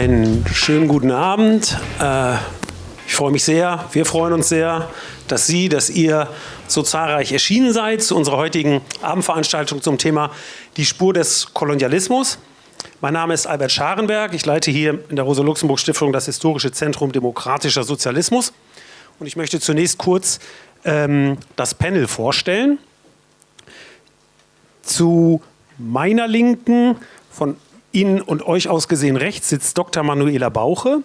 Einen schönen guten Abend. Äh, ich freue mich sehr, wir freuen uns sehr, dass Sie, dass ihr so zahlreich erschienen seid zu unserer heutigen Abendveranstaltung zum Thema die Spur des Kolonialismus. Mein Name ist Albert Scharenberg. Ich leite hier in der Rosa-Luxemburg-Stiftung das Historische Zentrum Demokratischer Sozialismus. Und ich möchte zunächst kurz ähm, das Panel vorstellen. Zu meiner Linken, von Ihnen und euch aus gesehen rechts, sitzt Dr. Manuela Bauche.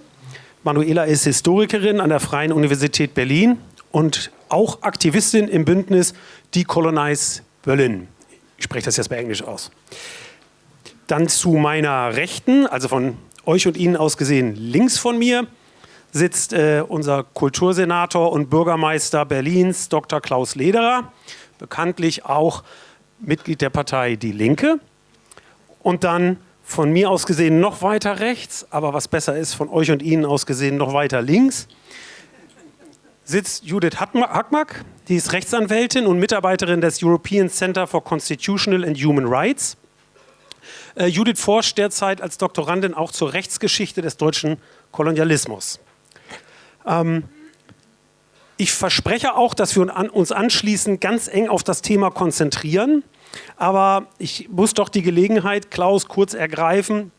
Manuela ist Historikerin an der Freien Universität Berlin und auch Aktivistin im Bündnis Decolonize Berlin. Ich spreche das jetzt bei Englisch aus. Dann zu meiner Rechten, also von euch und Ihnen aus gesehen links von mir, sitzt äh, unser Kultursenator und Bürgermeister Berlins, Dr. Klaus Lederer, bekanntlich auch Mitglied der Partei Die Linke. Und dann von mir aus gesehen noch weiter rechts, aber was besser ist, von euch und Ihnen aus gesehen noch weiter links, sitzt Judith Hackmack, die ist Rechtsanwältin und Mitarbeiterin des European Center for Constitutional and Human Rights. Äh, Judith forscht derzeit als Doktorandin auch zur Rechtsgeschichte des deutschen Kolonialismus. Ähm, ich verspreche auch, dass wir uns anschließend ganz eng auf das Thema konzentrieren. Aber ich muss doch die Gelegenheit, Klaus, kurz ergreifen,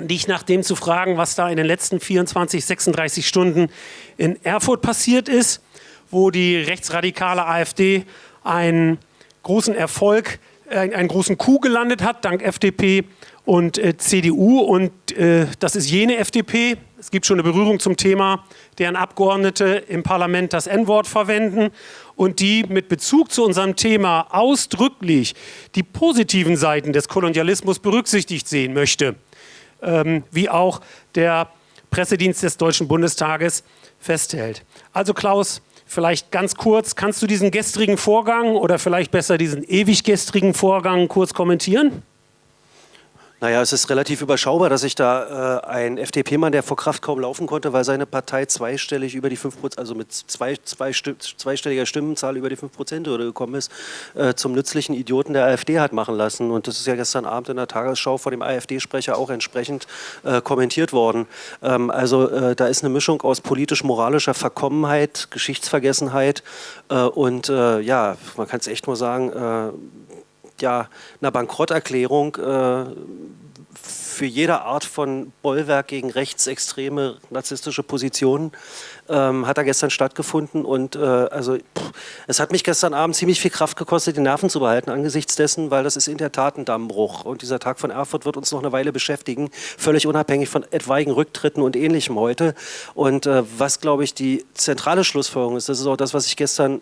dich nach dem zu fragen, was da in den letzten 24, 36 Stunden in Erfurt passiert ist, wo die rechtsradikale AfD einen großen Erfolg, äh, einen großen Coup gelandet hat, dank FDP und äh, CDU. Und äh, das ist jene FDP, es gibt schon eine Berührung zum Thema, deren Abgeordnete im Parlament das N-Wort verwenden und die mit Bezug zu unserem Thema ausdrücklich die positiven Seiten des Kolonialismus berücksichtigt sehen möchte, ähm, wie auch der Pressedienst des Deutschen Bundestages festhält. Also Klaus, vielleicht ganz kurz, kannst du diesen gestrigen Vorgang oder vielleicht besser diesen ewig gestrigen Vorgang kurz kommentieren? Naja, es ist relativ überschaubar, dass sich da äh, ein FDP-Mann, der vor Kraft kaum laufen konnte, weil seine Partei zweistellig über die 5% also mit zwei, zwei zweistelliger Stimmenzahl über die 5 Prozent gekommen ist, äh, zum nützlichen Idioten der AfD hat machen lassen. Und das ist ja gestern Abend in der Tagesschau von dem AfD-Sprecher auch entsprechend äh, kommentiert worden. Ähm, also äh, da ist eine Mischung aus politisch-moralischer Verkommenheit, Geschichtsvergessenheit äh, und äh, ja, man kann es echt nur sagen, ja einer Bankrotterklärung äh, für jede Art von Bollwerk gegen rechtsextreme narzisstische Positionen ähm, hat er gestern stattgefunden und äh, also pff, es hat mich gestern Abend ziemlich viel Kraft gekostet, die Nerven zu behalten angesichts dessen, weil das ist in der Tat ein Dammbruch und dieser Tag von Erfurt wird uns noch eine Weile beschäftigen, völlig unabhängig von etwaigen Rücktritten und Ähnlichem heute. Und äh, was glaube ich die zentrale Schlussfolgerung ist, das ist auch das, was ich gestern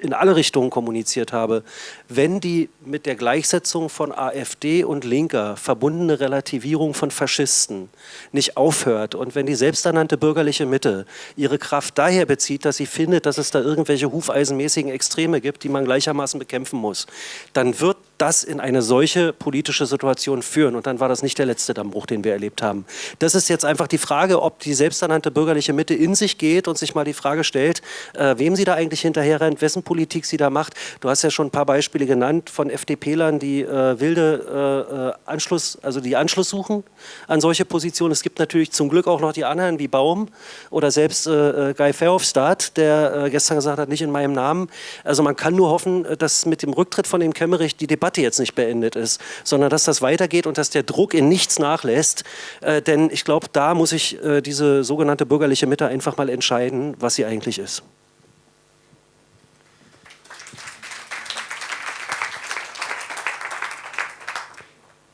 in alle Richtungen kommuniziert habe, wenn die mit der Gleichsetzung von AfD und Linker verbundene Relativierung von Faschisten nicht aufhört und wenn die selbsternannte bürgerliche Mitte ihre Kraft daher bezieht, dass sie findet, dass es da irgendwelche hufeisenmäßigen Extreme gibt, die man gleichermaßen bekämpfen muss, dann wird das in eine solche politische Situation führen. Und dann war das nicht der letzte Dammbruch, den wir erlebt haben. Das ist jetzt einfach die Frage, ob die selbsternannte bürgerliche Mitte in sich geht und sich mal die Frage stellt, äh, wem sie da eigentlich hinterher rennt, wessen Politik sie da macht. Du hast ja schon ein paar Beispiele genannt von FDPlern, die äh, wilde äh, Anschluss, also die Anschluss suchen an solche Positionen. Es gibt natürlich zum Glück auch noch die anderen wie Baum oder selbst äh, äh, Guy Verhofstadt, der äh, gestern gesagt hat, nicht in meinem Namen. Also man kann nur hoffen, dass mit dem Rücktritt von dem Kemmerich die Debatte Debatte jetzt nicht beendet ist, sondern dass das weitergeht und dass der Druck in nichts nachlässt. Äh, denn ich glaube, da muss sich äh, diese sogenannte bürgerliche Mitte einfach mal entscheiden, was sie eigentlich ist.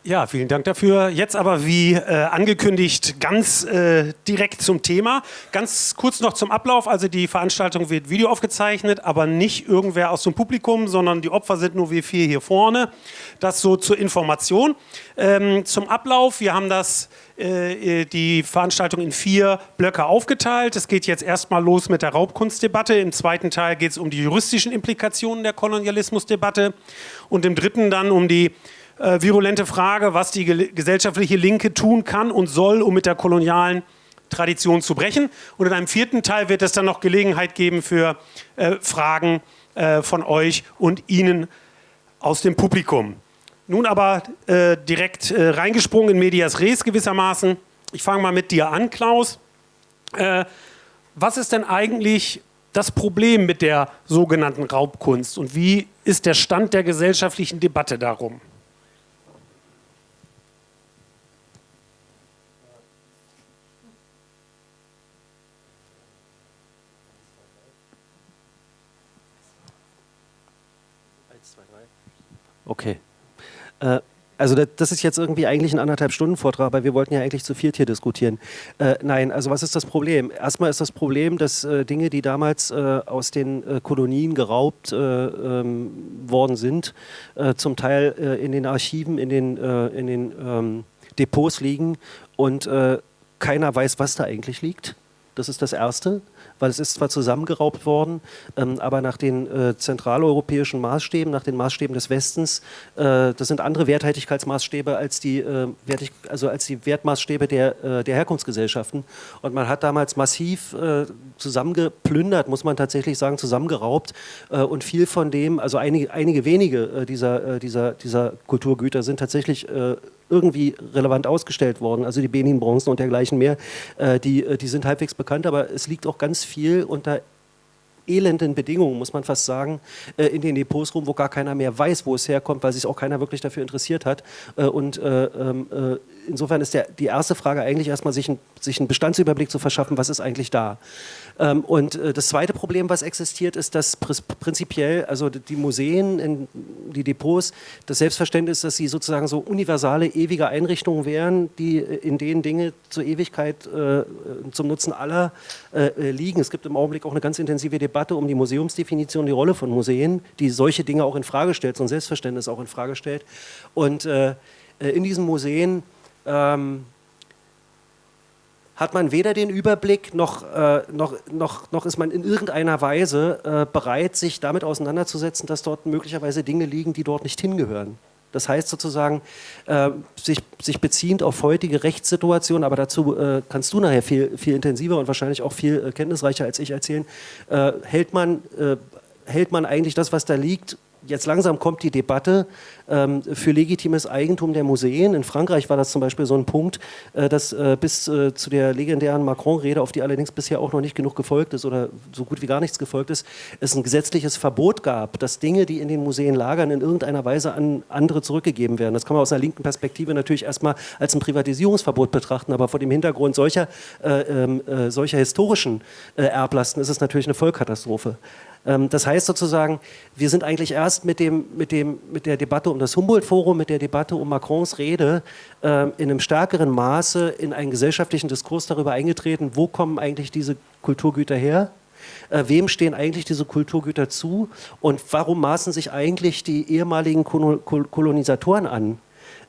Ja, vielen Dank dafür. Jetzt aber wie äh, angekündigt ganz äh, direkt zum Thema. Ganz kurz noch zum Ablauf. Also die Veranstaltung wird Video aufgezeichnet, aber nicht irgendwer aus dem Publikum, sondern die Opfer sind nur wir vier hier vorne. Das so zur Information. Ähm, zum Ablauf. Wir haben das, äh, die Veranstaltung in vier Blöcke aufgeteilt. Es geht jetzt erstmal los mit der Raubkunstdebatte. Im zweiten Teil geht es um die juristischen Implikationen der Kolonialismusdebatte und im dritten dann um die äh, virulente Frage, was die gesellschaftliche Linke tun kann und soll, um mit der kolonialen Tradition zu brechen. Und in einem vierten Teil wird es dann noch Gelegenheit geben für äh, Fragen äh, von euch und Ihnen aus dem Publikum. Nun aber äh, direkt äh, reingesprungen in Medias Res gewissermaßen. Ich fange mal mit dir an, Klaus. Äh, was ist denn eigentlich das Problem mit der sogenannten Raubkunst und wie ist der Stand der gesellschaftlichen Debatte darum? Okay. Äh, also das ist jetzt irgendwie eigentlich ein anderthalb Stunden Vortrag, aber wir wollten ja eigentlich zu viert hier diskutieren. Äh, nein, also was ist das Problem? Erstmal ist das Problem, dass äh, Dinge, die damals äh, aus den äh, Kolonien geraubt äh, ähm, worden sind, äh, zum Teil in den Archiven, in den, in den ähm, Depots liegen und keiner weiß, was da eigentlich liegt. Das ist das Erste weil es ist zwar zusammengeraubt worden, ähm, aber nach den äh, zentraleuropäischen Maßstäben, nach den Maßstäben des Westens, äh, das sind andere Werthaltigkeitsmaßstäbe als die, äh, Wertig also als die Wertmaßstäbe der, äh, der Herkunftsgesellschaften. Und man hat damals massiv äh, zusammengeplündert, muss man tatsächlich sagen, zusammengeraubt äh, und viel von dem, also einige, einige wenige dieser, dieser, dieser Kulturgüter sind tatsächlich irgendwie relevant ausgestellt worden, also die Benin-Bronzen und dergleichen mehr, äh, die, äh, die sind halbwegs bekannt, aber es liegt auch ganz viel unter elenden Bedingungen, muss man fast sagen, äh, in den Depots rum, wo gar keiner mehr weiß, wo es herkommt, weil sich auch keiner wirklich dafür interessiert hat. Äh, und äh, ähm, äh, insofern ist der, die erste Frage eigentlich erstmal, sich, ein, sich einen Bestandsüberblick zu verschaffen, was ist eigentlich da. Ähm, und äh, das zweite Problem, was existiert, ist, dass prinzipiell, also die Museen, die Depots, das Selbstverständnis, dass sie sozusagen so universale, ewige Einrichtungen wären, die äh, in denen Dinge zur Ewigkeit äh, zum Nutzen aller liegen. Es gibt im Augenblick auch eine ganz intensive Debatte um die Museumsdefinition, die Rolle von Museen, die solche Dinge auch in Frage stellt, so ein Selbstverständnis auch in Frage stellt. Und in diesen Museen ähm, hat man weder den Überblick noch, äh, noch, noch, noch ist man in irgendeiner Weise äh, bereit, sich damit auseinanderzusetzen, dass dort möglicherweise Dinge liegen, die dort nicht hingehören. Das heißt sozusagen, äh, sich, sich beziehend auf heutige Rechtssituationen, aber dazu äh, kannst du nachher viel, viel intensiver und wahrscheinlich auch viel äh, kenntnisreicher als ich erzählen, äh, hält, man, hält man eigentlich das, was da liegt, jetzt langsam kommt die Debatte ähm, für legitimes Eigentum der Museen. In Frankreich war das zum Beispiel so ein Punkt, äh, dass äh, bis äh, zu der legendären Macron-Rede, auf die allerdings bisher auch noch nicht genug gefolgt ist oder so gut wie gar nichts gefolgt ist, es ein gesetzliches Verbot gab, dass Dinge, die in den Museen lagern, in irgendeiner Weise an andere zurückgegeben werden. Das kann man aus einer linken Perspektive natürlich erstmal als ein Privatisierungsverbot betrachten, aber vor dem Hintergrund solcher, äh, ähm, äh, solcher historischen äh, Erblasten ist es natürlich eine Vollkatastrophe. Ähm, das heißt sozusagen, wir sind eigentlich erst mit, dem, mit, dem, mit der Debatte um das Humboldt-Forum, mit der Debatte um Macrons Rede ähm, in einem stärkeren Maße in einen gesellschaftlichen Diskurs darüber eingetreten, wo kommen eigentlich diese Kulturgüter her, äh, wem stehen eigentlich diese Kulturgüter zu? Und warum maßen sich eigentlich die ehemaligen Kolonisatoren an,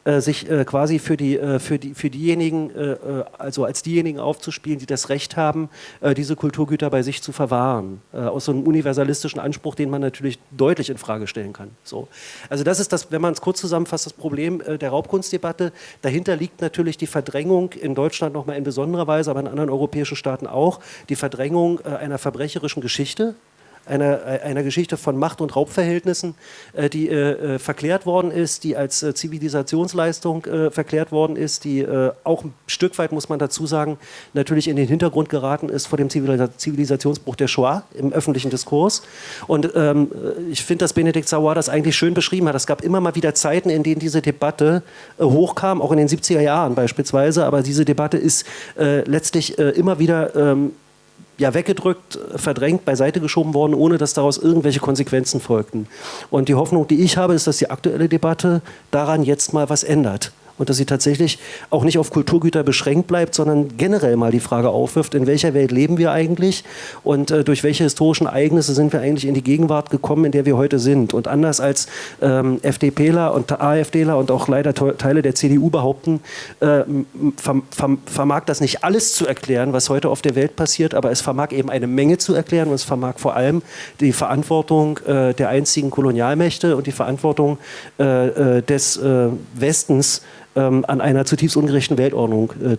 äh, sich äh, quasi für, die, äh, für, die, für diejenigen, äh, äh, also als diejenigen aufzuspielen, die das Recht haben, diese Kulturgüter bei sich zu verwahren. aus so einem universalistischen Anspruch, den man natürlich deutlich in Frage stellen kann. So. Also das ist das, wenn man es kurz zusammenfasst, das Problem der Raubkunstdebatte. Dahinter liegt natürlich die Verdrängung in Deutschland nochmal in besonderer Weise, aber in anderen europäischen Staaten auch, die Verdrängung einer verbrecherischen Geschichte, einer, einer Geschichte von Macht- und Raubverhältnissen, äh, die äh, äh, verklärt worden ist, die als äh, Zivilisationsleistung äh, verklärt worden ist, die äh, auch ein Stück weit, muss man dazu sagen, natürlich in den Hintergrund geraten ist vor dem Zivilisationsbruch der Shoah im öffentlichen Diskurs. Und ähm, ich finde, dass Benedikt Sauer das eigentlich schön beschrieben hat. Es gab immer mal wieder Zeiten, in denen diese Debatte hochkam, auch in den 70er Jahren beispielsweise, aber diese Debatte ist letztlich immer wieder ähm, ja, weggedrückt, verdrängt, beiseite geschoben worden, ohne dass daraus irgendwelche Konsequenzen folgten. Und die Hoffnung, die ich habe, ist, dass die aktuelle Debatte daran jetzt mal was ändert und dass sie tatsächlich auch nicht auf Kulturgüter beschränkt bleibt, sondern generell mal die Frage aufwirft, in welcher Welt leben wir eigentlich und äh, durch welche historischen Ereignisse sind wir eigentlich in die Gegenwart gekommen, in der wir heute sind. Und anders als ähm, FDPler und AfDler und auch leider Teile der CDU behaupten, äh, vermag das nicht alles zu erklären, was heute auf der Welt passiert, aber es vermag eben eine Menge zu erklären und es vermag vor allem die Verantwortung äh, der einzigen Kolonialmächte und die Verantwortung äh, äh, des äh, Westens ähm, an einer zutiefst ungerechten Weltordnung äh,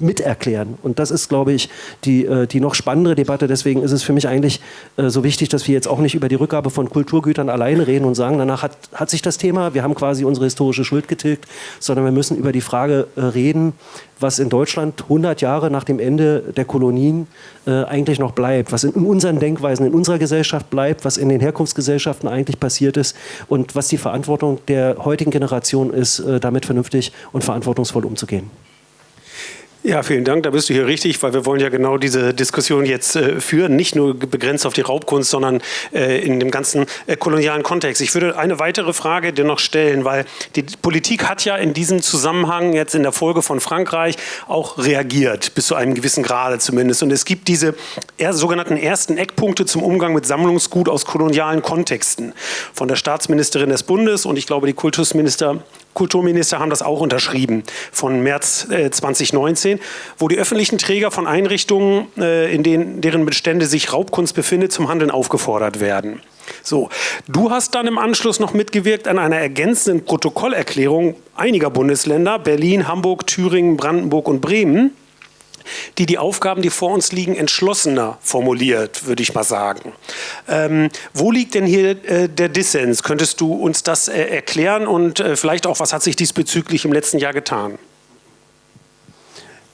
miterklären. Und das ist, glaube ich, die, äh, die noch spannendere Debatte. Deswegen ist es für mich eigentlich äh, so wichtig, dass wir jetzt auch nicht über die Rückgabe von Kulturgütern alleine reden und sagen, danach hat, hat sich das Thema, wir haben quasi unsere historische Schuld getilgt, sondern wir müssen über die Frage äh, reden, was in Deutschland 100 Jahre nach dem Ende der Kolonien eigentlich noch bleibt, was in, unseren Denkweisen, in unserer Gesellschaft bleibt, was in den Herkunftsgesellschaften eigentlich passiert ist und was die Verantwortung der heutigen Generation ist, damit vernünftig und verantwortungsvoll umzugehen. Ja, vielen Dank. Da bist du hier richtig, weil wir wollen ja genau diese Diskussion jetzt äh, führen, nicht nur begrenzt auf die Raubkunst, sondern äh, in dem ganzen äh, kolonialen Kontext. Ich würde eine weitere Frage dir noch stellen, weil die Politik hat ja in diesem Zusammenhang jetzt in der Folge von Frankreich auch reagiert, bis zu einem gewissen Grade zumindest. Und es gibt diese sogenannten ersten Eckpunkte zum Umgang mit Sammlungsgut aus kolonialen Kontexten von der Staatsministerin des Bundes und ich glaube die Kultusminister Kulturminister haben das auch unterschrieben von März äh, 2019, wo die öffentlichen Träger von Einrichtungen, äh, in denen, deren Bestände sich Raubkunst befindet, zum Handeln aufgefordert werden. So, du hast dann im Anschluss noch mitgewirkt an einer ergänzenden Protokollerklärung einiger Bundesländer, Berlin, Hamburg, Thüringen, Brandenburg und Bremen, die die Aufgaben, die vor uns liegen, entschlossener formuliert, würde ich mal sagen. Ähm, wo liegt denn hier äh, der Dissens? Könntest du uns das äh, erklären und äh, vielleicht auch, was hat sich diesbezüglich im letzten Jahr getan?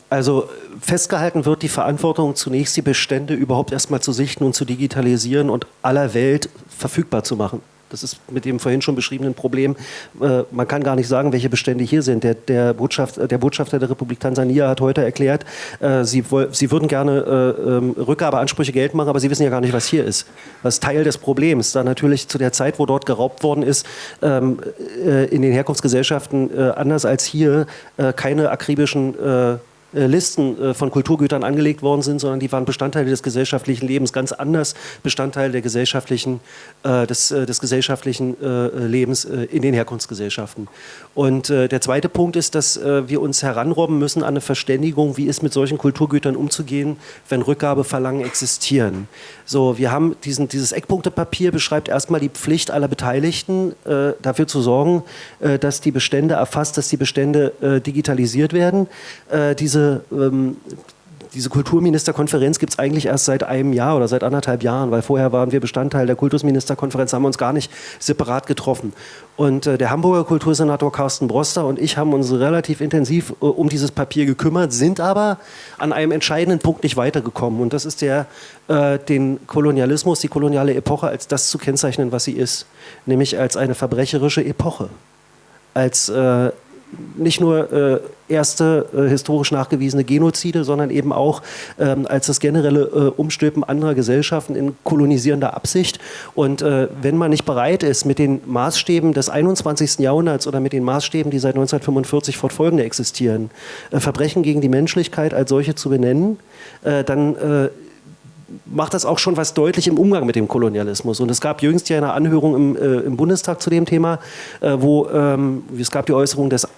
Also festgehalten wird die Verantwortung, zunächst die Bestände überhaupt erstmal zu sichten und zu digitalisieren und aller Welt verfügbar zu machen. Das ist mit dem vorhin schon beschriebenen Problem. Äh, man kann gar nicht sagen, welche Bestände hier sind. Der, der, Botschaft, der Botschafter der Republik Tansania hat heute erklärt, äh, sie, sie, würden gerne äh, ähm, Rückgabeansprüche Geld machen, aber sie wissen ja gar nicht, was hier ist. Das ist Teil des Problems. Da natürlich zu der Zeit, wo dort geraubt worden ist, ähm, äh, in den Herkunftsgesellschaften äh, anders als hier äh, keine akribischen äh, Listen äh, von Kulturgütern angelegt worden sind, sondern die waren Bestandteile des gesellschaftlichen Lebens, ganz anders Bestandteil der gesellschaftlichen, äh, des, des gesellschaftlichen Lebens in den Herkunftsgesellschaften. Und der zweite Punkt ist, dass wir uns heranrobben müssen an eine Verständigung, wie ist mit solchen Kulturgütern umzugehen, wenn Rückgabeverlangen existieren. So, wir haben diesen, dieses Eckpunktepapier beschreibt erstmal die Pflicht aller Beteiligten, äh, dafür zu sorgen, äh, dass die Bestände erfasst, dass die Bestände äh, digitalisiert werden. diese ähm, diese Kulturministerkonferenz gibt es eigentlich erst seit einem Jahr oder seit anderthalb Jahren, weil vorher waren wir Bestandteil der Kultusministerkonferenz, haben uns gar nicht separat getroffen. Und äh, der Hamburger Kultursenator Carsten Broster und ich haben uns relativ intensiv äh, um dieses Papier gekümmert, sind aber an einem entscheidenden Punkt nicht weitergekommen. Und das ist der, äh, den Kolonialismus, die koloniale Epoche als das zu kennzeichnen, was sie ist, nämlich als eine verbrecherische Epoche als äh, nicht nur äh, erste äh, historisch nachgewiesene Genozide, sondern eben auch ähm, als das generelle äh, Umstülpen anderer Gesellschaften in kolonisierender Absicht. Und äh, wenn man nicht bereit ist, mit den Maßstäben des 21. Jahrhunderts oder mit den Maßstäben, die seit 1945 fortfolgende existieren, äh, Verbrechen gegen die Menschlichkeit als solche zu benennen, äh, dann macht das auch schon was deutlich im Umgang mit dem Kolonialismus. Und es gab jüngst ja eine Anhörung im, äh, im Bundestag zu dem Thema, äh, wo ähm, es gab die Äußerung des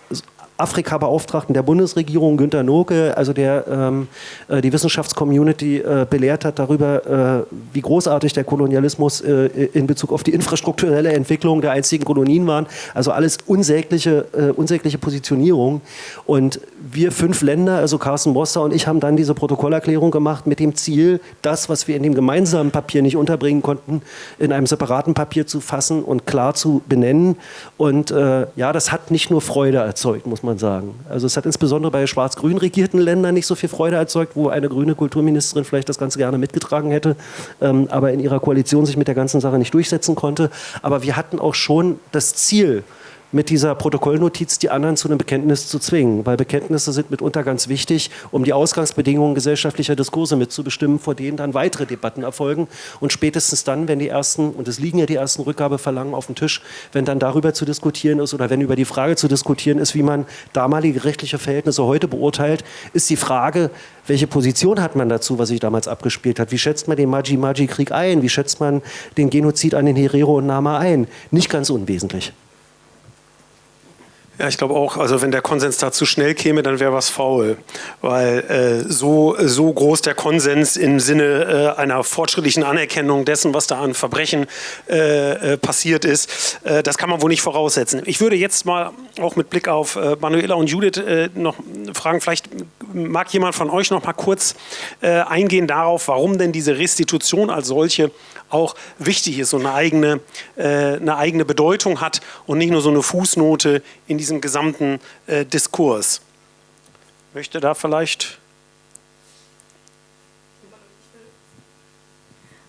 Afrika-Beauftragten der Bundesregierung, Günter Noke, also der ähm, äh, die Wissenschaftscommunity äh, belehrt hat darüber, äh, wie großartig der Kolonialismus äh, in Bezug auf die infrastrukturelle Entwicklung der einzigen Kolonien waren. Also alles unsägliche, äh, unsägliche Positionierung. Und wir fünf Länder, also Carsten Boster und ich, haben dann diese Protokollerklärung gemacht mit dem Ziel, das, was wir in dem gemeinsamen Papier nicht unterbringen konnten, in einem separaten Papier zu fassen und klar zu benennen. Und äh, ja, das hat nicht nur Freude erzeugt, muss man man sagen. Also es hat insbesondere bei schwarz-grün regierten Ländern nicht so viel Freude erzeugt, wo eine grüne Kulturministerin vielleicht das Ganze gerne mitgetragen hätte, ähm, aber in ihrer Koalition sich mit der ganzen Sache nicht durchsetzen konnte. Aber wir hatten auch schon das Ziel, mit dieser Protokollnotiz die anderen zu einem Bekenntnis zu zwingen, weil Bekenntnisse sind mitunter ganz wichtig, um die Ausgangsbedingungen gesellschaftlicher Diskurse mitzubestimmen, vor denen dann weitere Debatten erfolgen und spätestens dann, wenn die ersten, und es liegen ja die ersten Rückgabeverlangen auf dem Tisch, wenn dann darüber zu diskutieren ist oder wenn über die Frage zu diskutieren ist, wie man damalige rechtliche Verhältnisse heute beurteilt, ist die Frage, welche Position hat man dazu, was sich damals abgespielt hat? Wie schätzt man den Maji-Maji-Krieg ein? Wie schätzt man den Genozid an den Herero und Nama ein? Nicht ganz unwesentlich. Ja, ich glaube auch, also wenn der Konsens da zu schnell käme, dann wäre was faul. Weil äh, so, so groß der Konsens im Sinne äh, einer fortschrittlichen Anerkennung dessen, was da an Verbrechen äh, äh passiert ist, äh, das kann man wohl nicht voraussetzen. Ich würde jetzt mal auch mit Blick auf äh, Manuela und Judith noch fragen, vielleicht mag jemand von euch noch mal kurz eingehen darauf, warum denn diese Restitution als solche auch wichtig ist und eine eigene, eine eigene Bedeutung hat und nicht nur so eine Fußnote in diesem gesamten äh, Diskurs. Möchte da vielleicht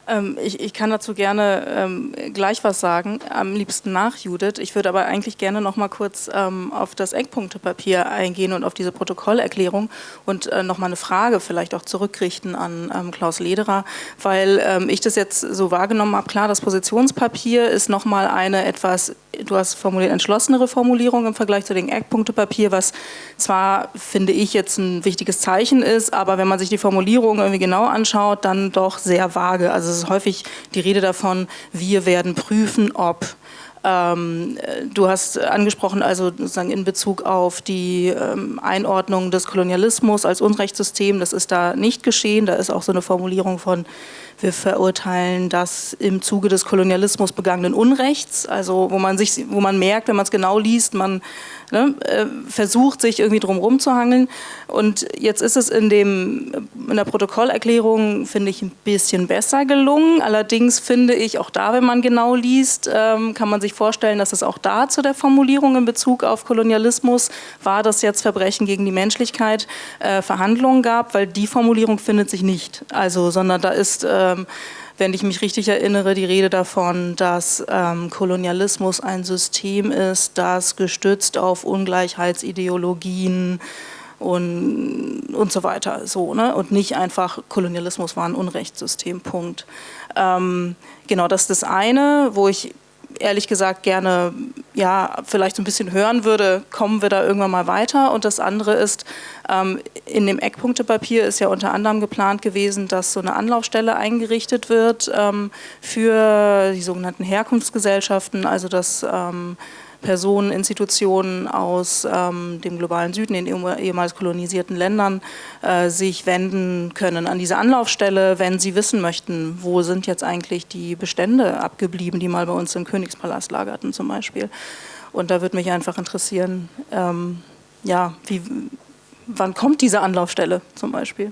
Ähm, ich, ich, kann dazu gerne ähm, gleich was sagen, am liebsten nach Judith. Ich würde aber eigentlich gerne noch mal kurz ähm, auf das Eckpunktepapier eingehen und auf diese Protokollerklärung und äh, noch mal eine Frage vielleicht auch zurückrichten an ähm, Klaus Lederer, weil ähm, ich das jetzt so wahrgenommen habe. Klar, das Positionspapier ist noch mal eine etwas, du hast formuliert, entschlossenere Formulierung im Vergleich zu dem Eckpunktepapier, was zwar, finde ich, jetzt ein wichtiges Zeichen ist, aber wenn man sich die Formulierung irgendwie genau anschaut, dann doch sehr vage. Also ist häufig die Rede davon, wir werden prüfen, ob. Ähm, du hast angesprochen, also sozusagen in Bezug auf die ähm, Einordnung des Kolonialismus als Unrechtssystem, das ist da nicht geschehen. Da ist auch so eine Formulierung von, wir verurteilen das im Zuge des Kolonialismus begangenen Unrechts, also wo man sich, wo man merkt, wenn man es genau liest, man ne, äh, versucht, sich irgendwie drum zu hangeln. Und jetzt ist es in, dem, in der Protokollerklärung, finde ich, ein bisschen besser gelungen. Allerdings finde ich, auch da, wenn man genau liest, ähm, kann man sich vorstellen, dass es auch da zu der Formulierung in Bezug auf Kolonialismus, war das jetzt Verbrechen gegen die Menschlichkeit, äh, Verhandlungen gab, weil die Formulierung findet sich nicht. Also, sondern da ist... Ähm, wenn ich mich richtig erinnere, die Rede davon, dass ähm, Kolonialismus ein System ist, das gestützt auf Ungleichheitsideologien und, und so weiter, so, ne? und nicht einfach Kolonialismus war ein Unrechtssystem, Punkt. Ähm, genau, das ist das eine, wo ich ehrlich gesagt gerne ja, vielleicht so ein bisschen hören würde, kommen wir da irgendwann mal weiter. Und das andere ist, ähm, in dem Eckpunktepapier ist ja unter anderem geplant gewesen, dass so eine Anlaufstelle eingerichtet wird ähm, für die sogenannten Herkunftsgesellschaften, also dass ähm, Personen, Institutionen aus ähm, dem globalen Süden, den ehemals kolonisierten Ländern, äh, sich wenden können an diese Anlaufstelle, wenn sie wissen möchten, wo sind jetzt eigentlich die Bestände abgeblieben, die mal bei uns im Königspalast lagerten zum Beispiel. Und da würde mich einfach interessieren, ähm, ja, wie, wann kommt diese Anlaufstelle zum Beispiel?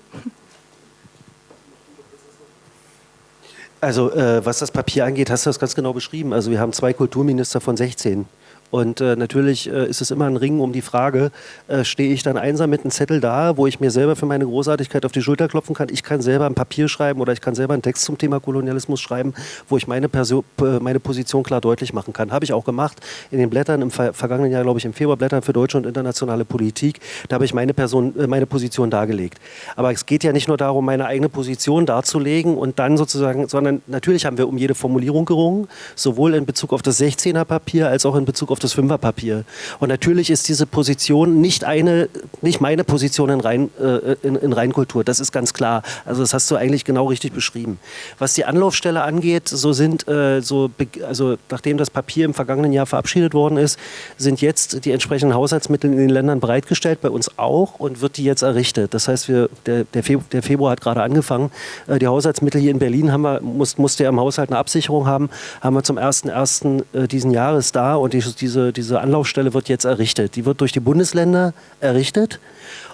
Also äh, was das Papier angeht, hast du das ganz genau beschrieben. Also wir haben zwei Kulturminister von 16. Und äh, natürlich äh, ist es immer ein Ring um die Frage, äh, stehe ich dann einsam mit einem Zettel da, wo ich mir selber für meine Großartigkeit auf die Schulter klopfen kann. Ich kann selber ein Papier schreiben oder ich kann selber einen Text zum Thema Kolonialismus schreiben, wo ich meine, Perso meine Position klar deutlich machen kann. Habe ich auch gemacht in den Blättern im ver vergangenen Jahr, glaube ich, im Februar, Blättern für deutsche und internationale Politik. Da habe ich meine, Person, äh, meine Position dargelegt. Aber es geht ja nicht nur darum, meine eigene Position darzulegen und dann sozusagen, sondern natürlich haben wir um jede Formulierung gerungen, sowohl in Bezug auf das 16er Papier als auch in Bezug auf auf das Fünferpapier. Und natürlich ist diese Position nicht eine, nicht meine Position in, Rein, äh, in, in Reinkultur. Das ist ganz klar. Also das hast du eigentlich genau richtig beschrieben. Was die Anlaufstelle angeht, so sind äh, so, also nachdem das Papier im vergangenen Jahr verabschiedet worden ist, sind jetzt die entsprechenden Haushaltsmittel in den Ländern bereitgestellt, bei uns auch, und wird die jetzt errichtet. Das heißt, wir, der, der, Februar hat gerade angefangen. Äh, die Haushaltsmittel hier in Berlin haben wir, muss, musste ja im Haushalt eine Absicherung haben, haben wir zum 1.1. Äh, diesen Jahres da und die, die diese, diese Anlaufstelle wird jetzt errichtet. Die wird durch die Bundesländer errichtet.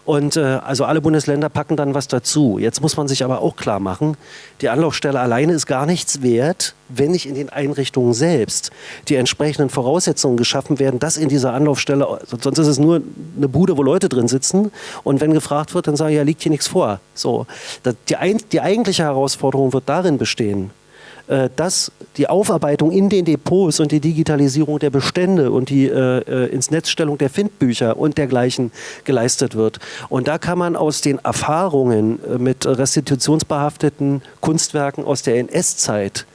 Und äh, also alle Bundesländer packen dann was dazu. Jetzt muss man sich aber auch klar machen, die Anlaufstelle alleine ist gar nichts wert, wenn nicht in den Einrichtungen selbst die entsprechenden Voraussetzungen geschaffen werden, dass in dieser Anlaufstelle, sonst ist es nur eine Bude, wo Leute drin sitzen und wenn gefragt wird, dann sagen, ja, liegt hier nichts vor. So, die, die eigentliche Herausforderung wird darin bestehen, dass die Aufarbeitung in den Depots und die Digitalisierung der Bestände und die äh, äh, ins Netzstellung der Findbücher und dergleichen geleistet wird. Und da kann man aus den Erfahrungen äh, mit restitutionsbehafteten Kunstwerken aus der NS-Zeit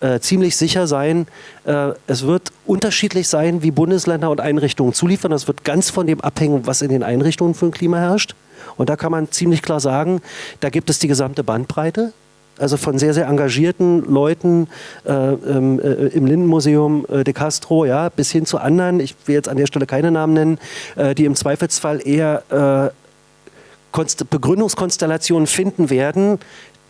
äh, ziemlich sicher sein, äh, es wird unterschiedlich sein, wie Bundesländer und Einrichtungen zuliefern. Das wird ganz von dem abhängen, was in den Einrichtungen für ein Klima herrscht. Und da kann man ziemlich klar sagen, da gibt es die gesamte Bandbreite also von sehr, sehr engagierten Leuten äh, ähm, äh, im Lindenmuseum äh, de Castro, ja, bis hin zu anderen, ich will jetzt an der Stelle keine Namen nennen, äh, die im Zweifelsfall eher äh, Begründungskonstellationen finden werden,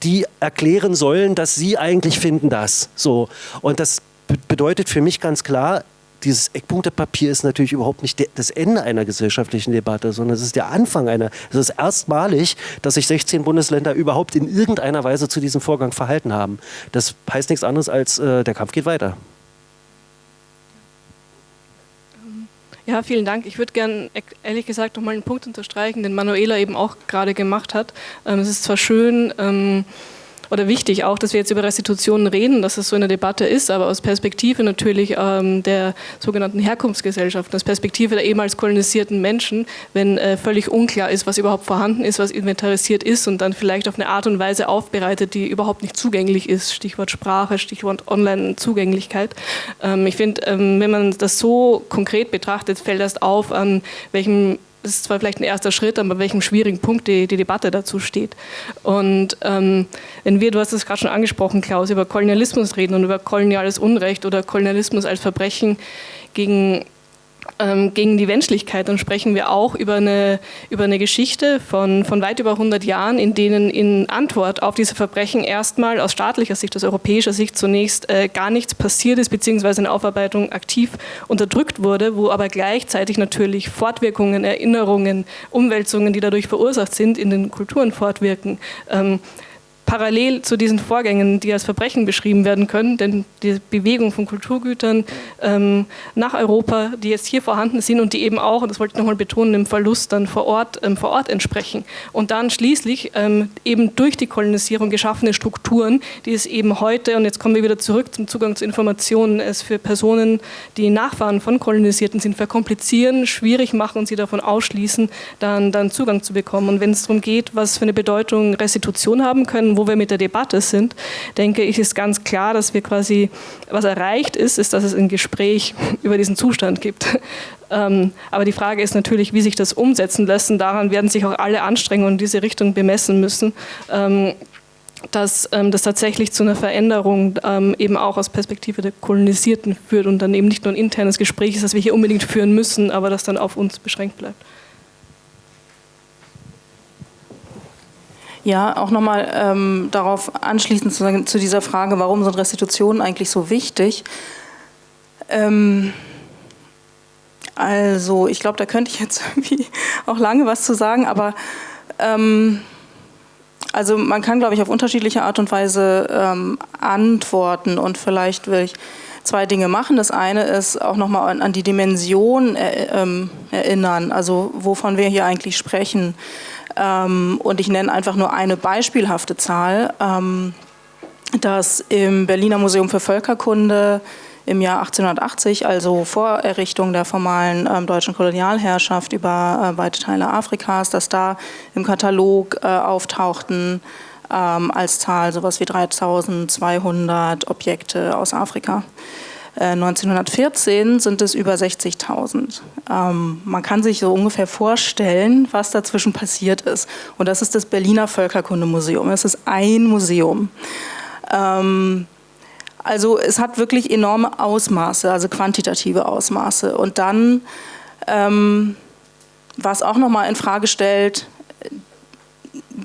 die erklären sollen, dass sie eigentlich finden das. So. Und das bedeutet für mich ganz klar, dieses Eckpunktepapier ist natürlich überhaupt nicht das Ende einer gesellschaftlichen Debatte, sondern es ist der Anfang einer. Es ist erstmalig, dass sich 16 Bundesländer überhaupt in irgendeiner Weise zu diesem Vorgang verhalten haben. Das heißt nichts anderes als, äh, der Kampf geht weiter. Ja, vielen Dank. Ich würde gerne ehrlich gesagt noch mal einen Punkt unterstreichen, den Manuela eben auch gerade gemacht hat. Ähm, es ist zwar schön, ähm, oder wichtig auch, dass wir jetzt über Restitutionen reden, dass es so eine Debatte ist, aber aus Perspektive natürlich ähm, der sogenannten Herkunftsgesellschaften, aus Perspektive der ehemals kolonisierten Menschen, wenn äh, völlig unklar ist, was überhaupt vorhanden ist, was inventarisiert ist und dann vielleicht auf eine Art und Weise aufbereitet, die überhaupt nicht zugänglich ist, Stichwort Sprache, Stichwort Online-Zugänglichkeit. Ähm, ich finde, ähm, wenn man das so konkret betrachtet, fällt das auf, an welchem ist zwar vielleicht ein erster Schritt, aber an welchem schwierigen Punkt die, die Debatte dazu steht. Und ähm, wenn wir, du hast es gerade schon angesprochen, Klaus, über Kolonialismus reden und über koloniales Unrecht oder Kolonialismus als Verbrechen gegen gegen die Menschlichkeit, dann sprechen wir auch über eine, über eine Geschichte von, von weit über 100 Jahren, in denen in Antwort auf diese Verbrechen erstmal aus staatlicher Sicht, aus europäischer Sicht zunächst äh, gar nichts passiert ist, beziehungsweise eine Aufarbeitung aktiv unterdrückt wurde, wo aber gleichzeitig natürlich Fortwirkungen, Erinnerungen, Umwälzungen, die dadurch verursacht sind, in den Kulturen fortwirken. Ähm, parallel zu diesen Vorgängen, die als Verbrechen beschrieben werden können, denn die Bewegung von Kulturgütern ähm, nach Europa, die jetzt hier vorhanden sind und die eben auch, und das wollte ich nochmal betonen, im Verlust dann vor Ort, ähm, vor Ort entsprechen. Und dann schließlich ähm, eben durch die Kolonisierung geschaffene Strukturen, die es eben heute, und jetzt kommen wir wieder zurück zum Zugang zu Informationen, es für Personen, die Nachfahren von Kolonisierten sind, verkomplizieren, schwierig machen und sie davon ausschließen, dann, dann Zugang zu bekommen. Und wenn es darum geht, was für eine Bedeutung Restitution haben können, wo wir mit der Debatte sind, denke ich, ist ganz klar, dass wir quasi, was erreicht ist, ist, dass es ein Gespräch über diesen Zustand gibt. Ähm, aber die Frage ist natürlich, wie sich das umsetzen lässt. Und daran werden sich auch alle Anstrengungen in diese Richtung bemessen müssen. Ähm, dass ähm, das tatsächlich zu einer Veränderung ähm, eben auch aus Perspektive der Kolonisierten führt und dann eben nicht nur ein internes Gespräch ist, das wir hier unbedingt führen müssen, aber das dann auf uns beschränkt bleibt. Ja, auch nochmal ähm, darauf anschließend zu, zu, dieser Frage, warum sind Restitutionen eigentlich so wichtig? Ähm, also, ich glaube, da könnte ich jetzt irgendwie auch lange was zu sagen, aber ähm, also man kann, glaube ich, auf unterschiedliche Art und Weise ähm, antworten und vielleicht will ich zwei Dinge machen. Das eine ist auch nochmal an, an die Dimension er, ähm, erinnern, also wovon wir hier eigentlich sprechen. Ähm, und ich nenne einfach nur eine beispielhafte Zahl, ähm, dass im Berliner Museum für Völkerkunde im Jahr 1880, also vor Errichtung der formalen ähm, deutschen Kolonialherrschaft über äh, weite Teile Afrikas, dass da im Katalog äh, auftauchten ähm, als Zahl sowas wie 3200 Objekte aus Afrika. 1914 äh, sind es über 60.000. Ähm, man kann sich so ungefähr vorstellen, was dazwischen passiert ist. Und das ist das Berliner Völkerkundemuseum. Es ist ein Museum. Ähm, also es hat wirklich enorme Ausmaße, also quantitative Ausmaße. Und dann, ähm, was auch nochmal in Frage stellt,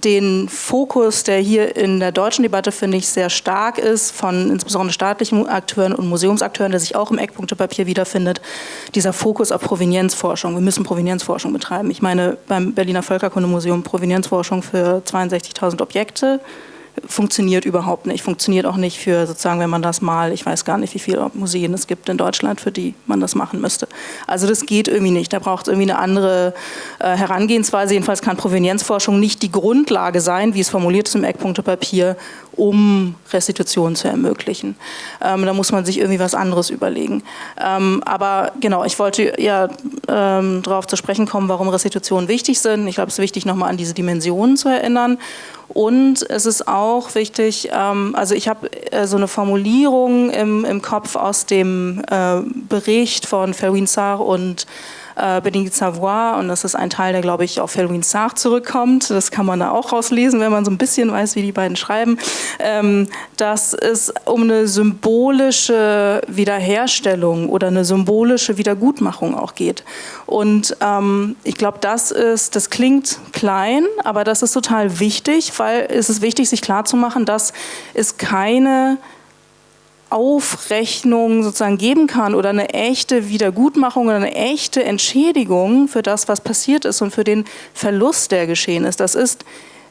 den Fokus, der hier in der deutschen Debatte, finde ich, sehr stark ist, von insbesondere staatlichen Akteuren und Museumsakteuren, der sich auch im Eckpunktepapier wiederfindet, dieser Fokus auf Provenienzforschung. Wir müssen Provenienzforschung betreiben. Ich meine, beim Berliner Völkerkundemuseum Provenienzforschung für 62.000 Objekte funktioniert überhaupt nicht. Funktioniert auch nicht für sozusagen, wenn man das mal, ich weiß gar nicht, wie viele Museen es gibt in Deutschland, für die man das machen müsste. Also das geht irgendwie nicht. Da braucht es irgendwie eine andere äh, Herangehensweise. Jedenfalls kann Provenienzforschung nicht die Grundlage sein, wie es formuliert ist im Eckpunktepapier, um Restitution zu ermöglichen. Ähm, da muss man sich irgendwie was anderes überlegen. Ähm, aber genau, ich wollte ja ähm, darauf zu sprechen kommen, warum Restitutionen wichtig sind. Ich glaube, es ist wichtig, nochmal an diese Dimensionen zu erinnern. Und es ist auch wichtig, ähm, also ich habe äh, so eine Formulierung im, im Kopf aus dem äh, Bericht von Ferwin Sarr und äh, Benedict Savoy und das ist ein Teil, der glaube ich auf Felwin Sarr zurückkommt. Das kann man da auch rauslesen, wenn man so ein bisschen weiß, wie die beiden schreiben. Ähm, dass es um eine symbolische Wiederherstellung oder eine symbolische Wiedergutmachung auch geht. Und ähm, ich glaube, das ist, das klingt klein, aber das ist total wichtig, weil es ist wichtig, sich klarzumachen, dass es keine Aufrechnung sozusagen geben kann oder eine echte Wiedergutmachung oder eine echte Entschädigung für das, was passiert ist und für den Verlust, der geschehen ist. Das ist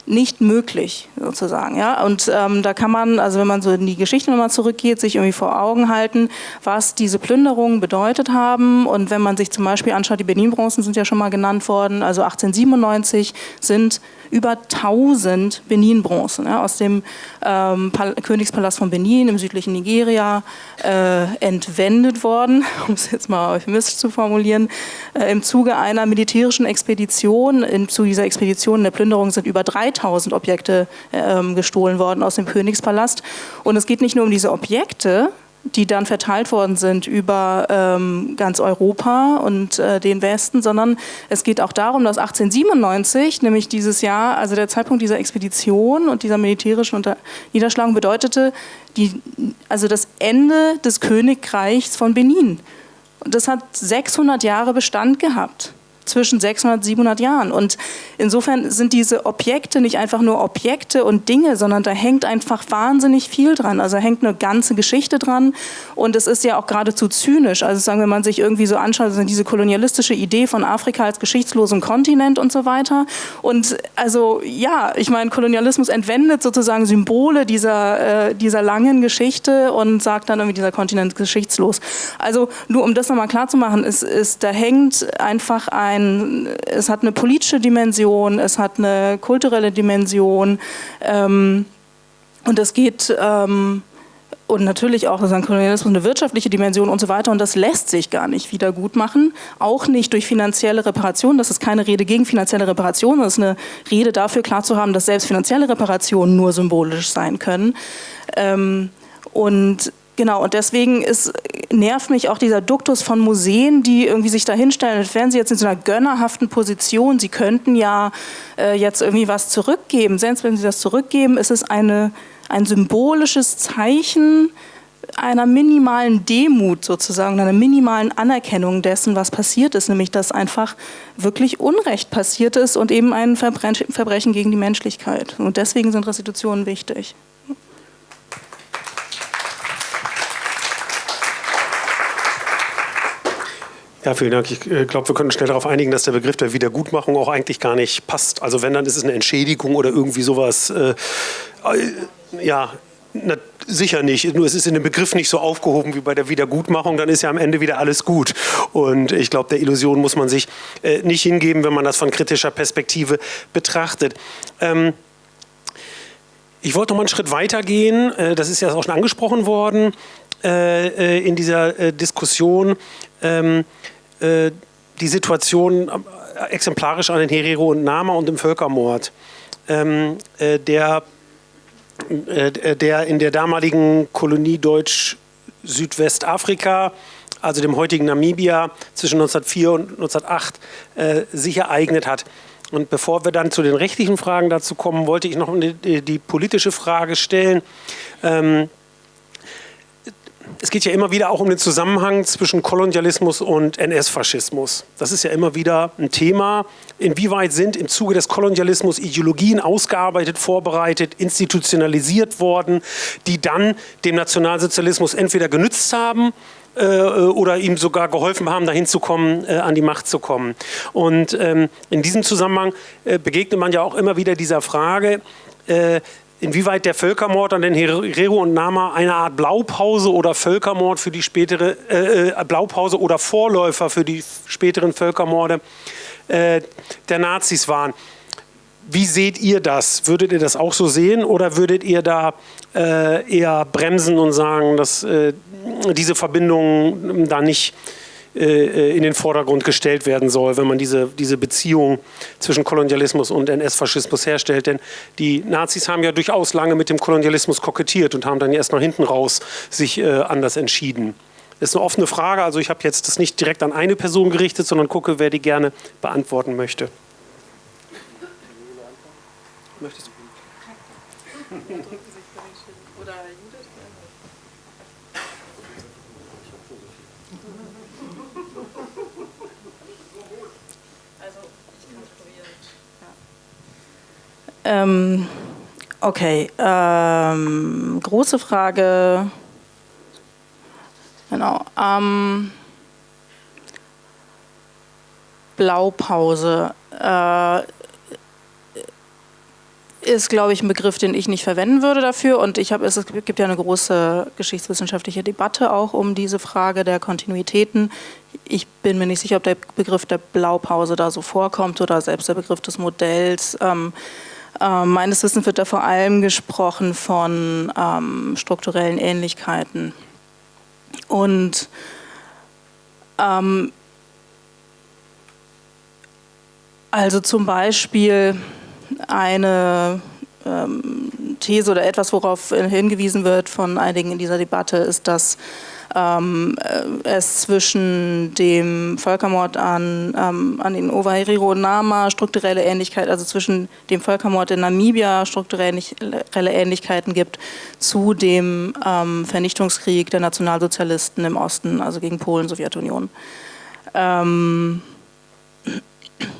nicht möglich, sozusagen. Ja? Und ähm, da kann man, also wenn man so in die Geschichte nochmal zurückgeht, sich irgendwie vor Augen halten, was diese Plünderungen bedeutet haben. Und wenn man sich zum Beispiel anschaut, die Benin-Bronzen sind ja schon mal genannt worden, also 1897 sind über 1000 Benin-Bronzen ja, aus dem ähm, Königspalast von Benin im südlichen Nigeria äh, entwendet worden, um es jetzt mal euphemistisch zu formulieren, äh, im Zuge einer militärischen Expedition. Im Zuge dieser Expedition in der Plünderung sind über 3000 Objekte äh, gestohlen worden aus dem Königspalast. Und es geht nicht nur um diese Objekte, die dann verteilt worden sind über ähm, ganz Europa und äh, den Westen, sondern es geht auch darum, dass 1897, nämlich dieses Jahr, also der Zeitpunkt dieser Expedition und dieser militärischen Unter Niederschlagung bedeutete die, also das Ende des Königreichs von Benin. Und das hat 600 Jahre Bestand gehabt zwischen 600 und 700 Jahren. Und insofern sind diese Objekte nicht einfach nur Objekte und Dinge, sondern da hängt einfach wahnsinnig viel dran. Also hängt eine ganze Geschichte dran und es ist ja auch geradezu zynisch. Also sagen, wenn man sich irgendwie so anschaut, also diese kolonialistische Idee von Afrika als geschichtslosen Kontinent und so weiter. Und also ja, ich meine, Kolonialismus entwendet sozusagen Symbole dieser, äh, dieser langen Geschichte und sagt dann irgendwie, dieser Kontinent ist geschichtslos. Also nur um das nochmal klar zu machen, ist, ist, da hängt einfach ein ein, es hat eine politische Dimension, es hat eine kulturelle Dimension ähm, und es geht ähm, und natürlich auch sozusagen Kolonialismus eine wirtschaftliche Dimension und so weiter und das lässt sich gar nicht wieder gut machen, auch nicht durch finanzielle Reparationen. Das ist keine Rede gegen finanzielle Reparationen, das ist eine Rede dafür klar zu haben, dass selbst finanzielle Reparationen nur symbolisch sein können. Ähm, und Genau, und deswegen ist, nervt mich auch dieser Duktus von Museen, die irgendwie sich da hinstellen, als wären sie jetzt in so einer gönnerhaften Position. Sie könnten ja äh, jetzt irgendwie was zurückgeben. Selbst wenn sie das zurückgeben, ist es eine, ein symbolisches Zeichen einer minimalen Demut sozusagen, einer minimalen Anerkennung dessen, was passiert ist, nämlich dass einfach wirklich Unrecht passiert ist und eben ein Verbrechen gegen die Menschlichkeit. Und deswegen sind Restitutionen wichtig. Ja, vielen Dank. Ich äh, glaube, wir können schnell darauf einigen, dass der Begriff der Wiedergutmachung auch eigentlich gar nicht passt. Also wenn, dann ist es eine Entschädigung oder irgendwie sowas. Äh, äh, ja, na, sicher nicht. Nur es ist in dem Begriff nicht so aufgehoben wie bei der Wiedergutmachung. Dann ist ja am Ende wieder alles gut. Und ich glaube, der Illusion muss man sich äh, nicht hingeben, wenn man das von kritischer Perspektive betrachtet. Ähm, ich wollte noch mal einen Schritt weiter gehen. Äh, das ist ja auch schon angesprochen worden in dieser Diskussion. Ähm, äh, die Situation äh, exemplarisch an den Herero und Nama und dem Völkermord, ähm, äh, der, äh, der in der damaligen Kolonie Deutsch Südwestafrika, also dem heutigen Namibia, zwischen 1904 und 1908 äh, sich ereignet hat. Und bevor wir dann zu den rechtlichen Fragen dazu kommen, wollte ich noch die, die politische Frage stellen. Ähm, es geht ja immer wieder auch um den Zusammenhang zwischen Kolonialismus und NS-Faschismus. Das ist ja immer wieder ein Thema. Inwieweit sind im Zuge des Kolonialismus Ideologien ausgearbeitet, vorbereitet, institutionalisiert worden, die dann dem Nationalsozialismus entweder genützt haben äh, oder ihm sogar geholfen haben, dahin zu kommen, äh, an die Macht zu kommen. Und ähm, in diesem Zusammenhang äh, begegnet man ja auch immer wieder dieser Frage, äh, inwieweit der Völkermord an den Herero und Nama eine Art Blaupause oder Völkermord für die spätere äh, äh, Blaupause oder Vorläufer für die späteren Völkermorde äh, der Nazis waren. Wie seht ihr das? Würdet ihr das auch so sehen oder würdet ihr da äh, eher bremsen und sagen, dass äh, diese Verbindung da nicht äh, in den Vordergrund gestellt werden soll, wenn man diese, diese Beziehung zwischen Kolonialismus und NS-Faschismus herstellt. Denn die Nazis haben ja durchaus lange mit dem Kolonialismus kokettiert und haben dann erst nach hinten raus sich äh, anders entschieden. Das ist eine offene Frage, also ich habe jetzt das nicht direkt an eine Person gerichtet, sondern gucke, wer die gerne beantworten möchte. Möchtest du? Ähm, okay, ähm, große Frage. Ähm, Blaupause. Äh, ist, glaube ich, ein Begriff, den ich nicht verwenden würde dafür. Und ich habe, es gibt ja eine große geschichtswissenschaftliche Debatte auch um diese Frage der Kontinuitäten. Ich bin mir nicht sicher, ob der Begriff der Blaupause da so vorkommt oder selbst der Begriff des Modells. Ähm, äh, meines Wissens wird da vor allem gesprochen von ähm, strukturellen Ähnlichkeiten. Und ähm, also zum Beispiel eine ähm, These oder etwas, worauf hingewiesen wird von einigen in dieser Debatte, ist, dass ähm, äh, es zwischen dem Völkermord an, ähm, an den Ovaherero Nama strukturelle Ähnlichkeit, also zwischen dem Völkermord in Namibia strukturelle Ähnlichkeiten gibt zu dem ähm, Vernichtungskrieg der Nationalsozialisten im Osten, also gegen Polen, Sowjetunion. Ähm,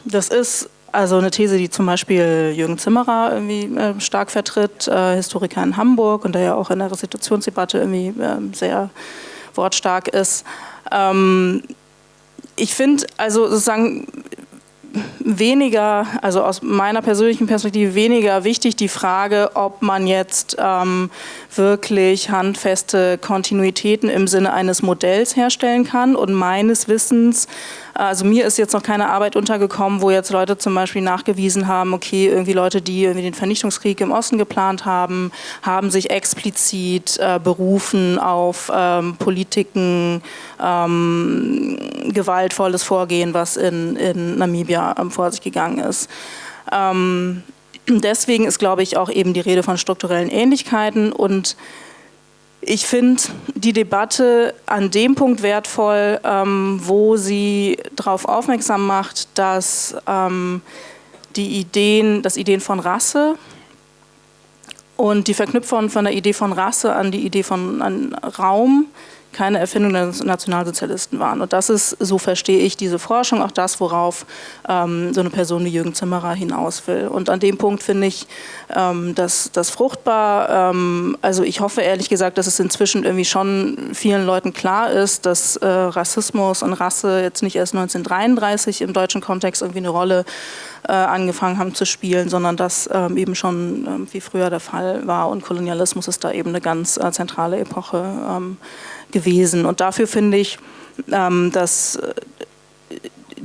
das ist also eine These, die zum Beispiel Jürgen Zimmerer irgendwie äh, stark vertritt, äh, Historiker in Hamburg und der ja auch in der Restitutionsdebatte irgendwie äh, sehr wortstark ist. Ähm, ich finde also sozusagen weniger, also aus meiner persönlichen Perspektive weniger wichtig die Frage, ob man jetzt ähm, wirklich handfeste Kontinuitäten im Sinne eines Modells herstellen kann. Und meines Wissens also mir ist jetzt noch keine Arbeit untergekommen, wo jetzt Leute zum Beispiel nachgewiesen haben, okay, irgendwie Leute, die irgendwie den Vernichtungskrieg im Osten geplant haben, haben sich explizit äh, berufen auf ähm, Politiken, ähm, gewaltvolles Vorgehen, was in, in Namibia ähm, vor sich gegangen ist. Ähm, deswegen ist, glaube ich, auch eben die Rede von strukturellen Ähnlichkeiten und ich finde die Debatte an dem Punkt wertvoll, ähm, wo sie darauf aufmerksam macht, dass ähm, die Ideen, das Ideen von Rasse und die Verknüpfung von der Idee von Rasse an die Idee von Raum keine Erfindung der Nationalsozialisten waren. Und das ist, so verstehe ich diese Forschung, auch das, worauf ähm, so eine Person wie Jürgen Zimmerer hinaus will. Und an dem Punkt finde ich ähm, das, das fruchtbar. Ähm, also ich hoffe ehrlich gesagt, dass es inzwischen irgendwie schon vielen Leuten klar ist, dass äh, Rassismus und Rasse jetzt nicht erst 1933 im deutschen Kontext irgendwie eine Rolle äh, angefangen haben zu spielen, sondern das ähm, eben schon ähm, wie früher der Fall war. Und Kolonialismus ist da eben eine ganz äh, zentrale Epoche ähm, gewesen. Und dafür finde ich, ähm, dass äh,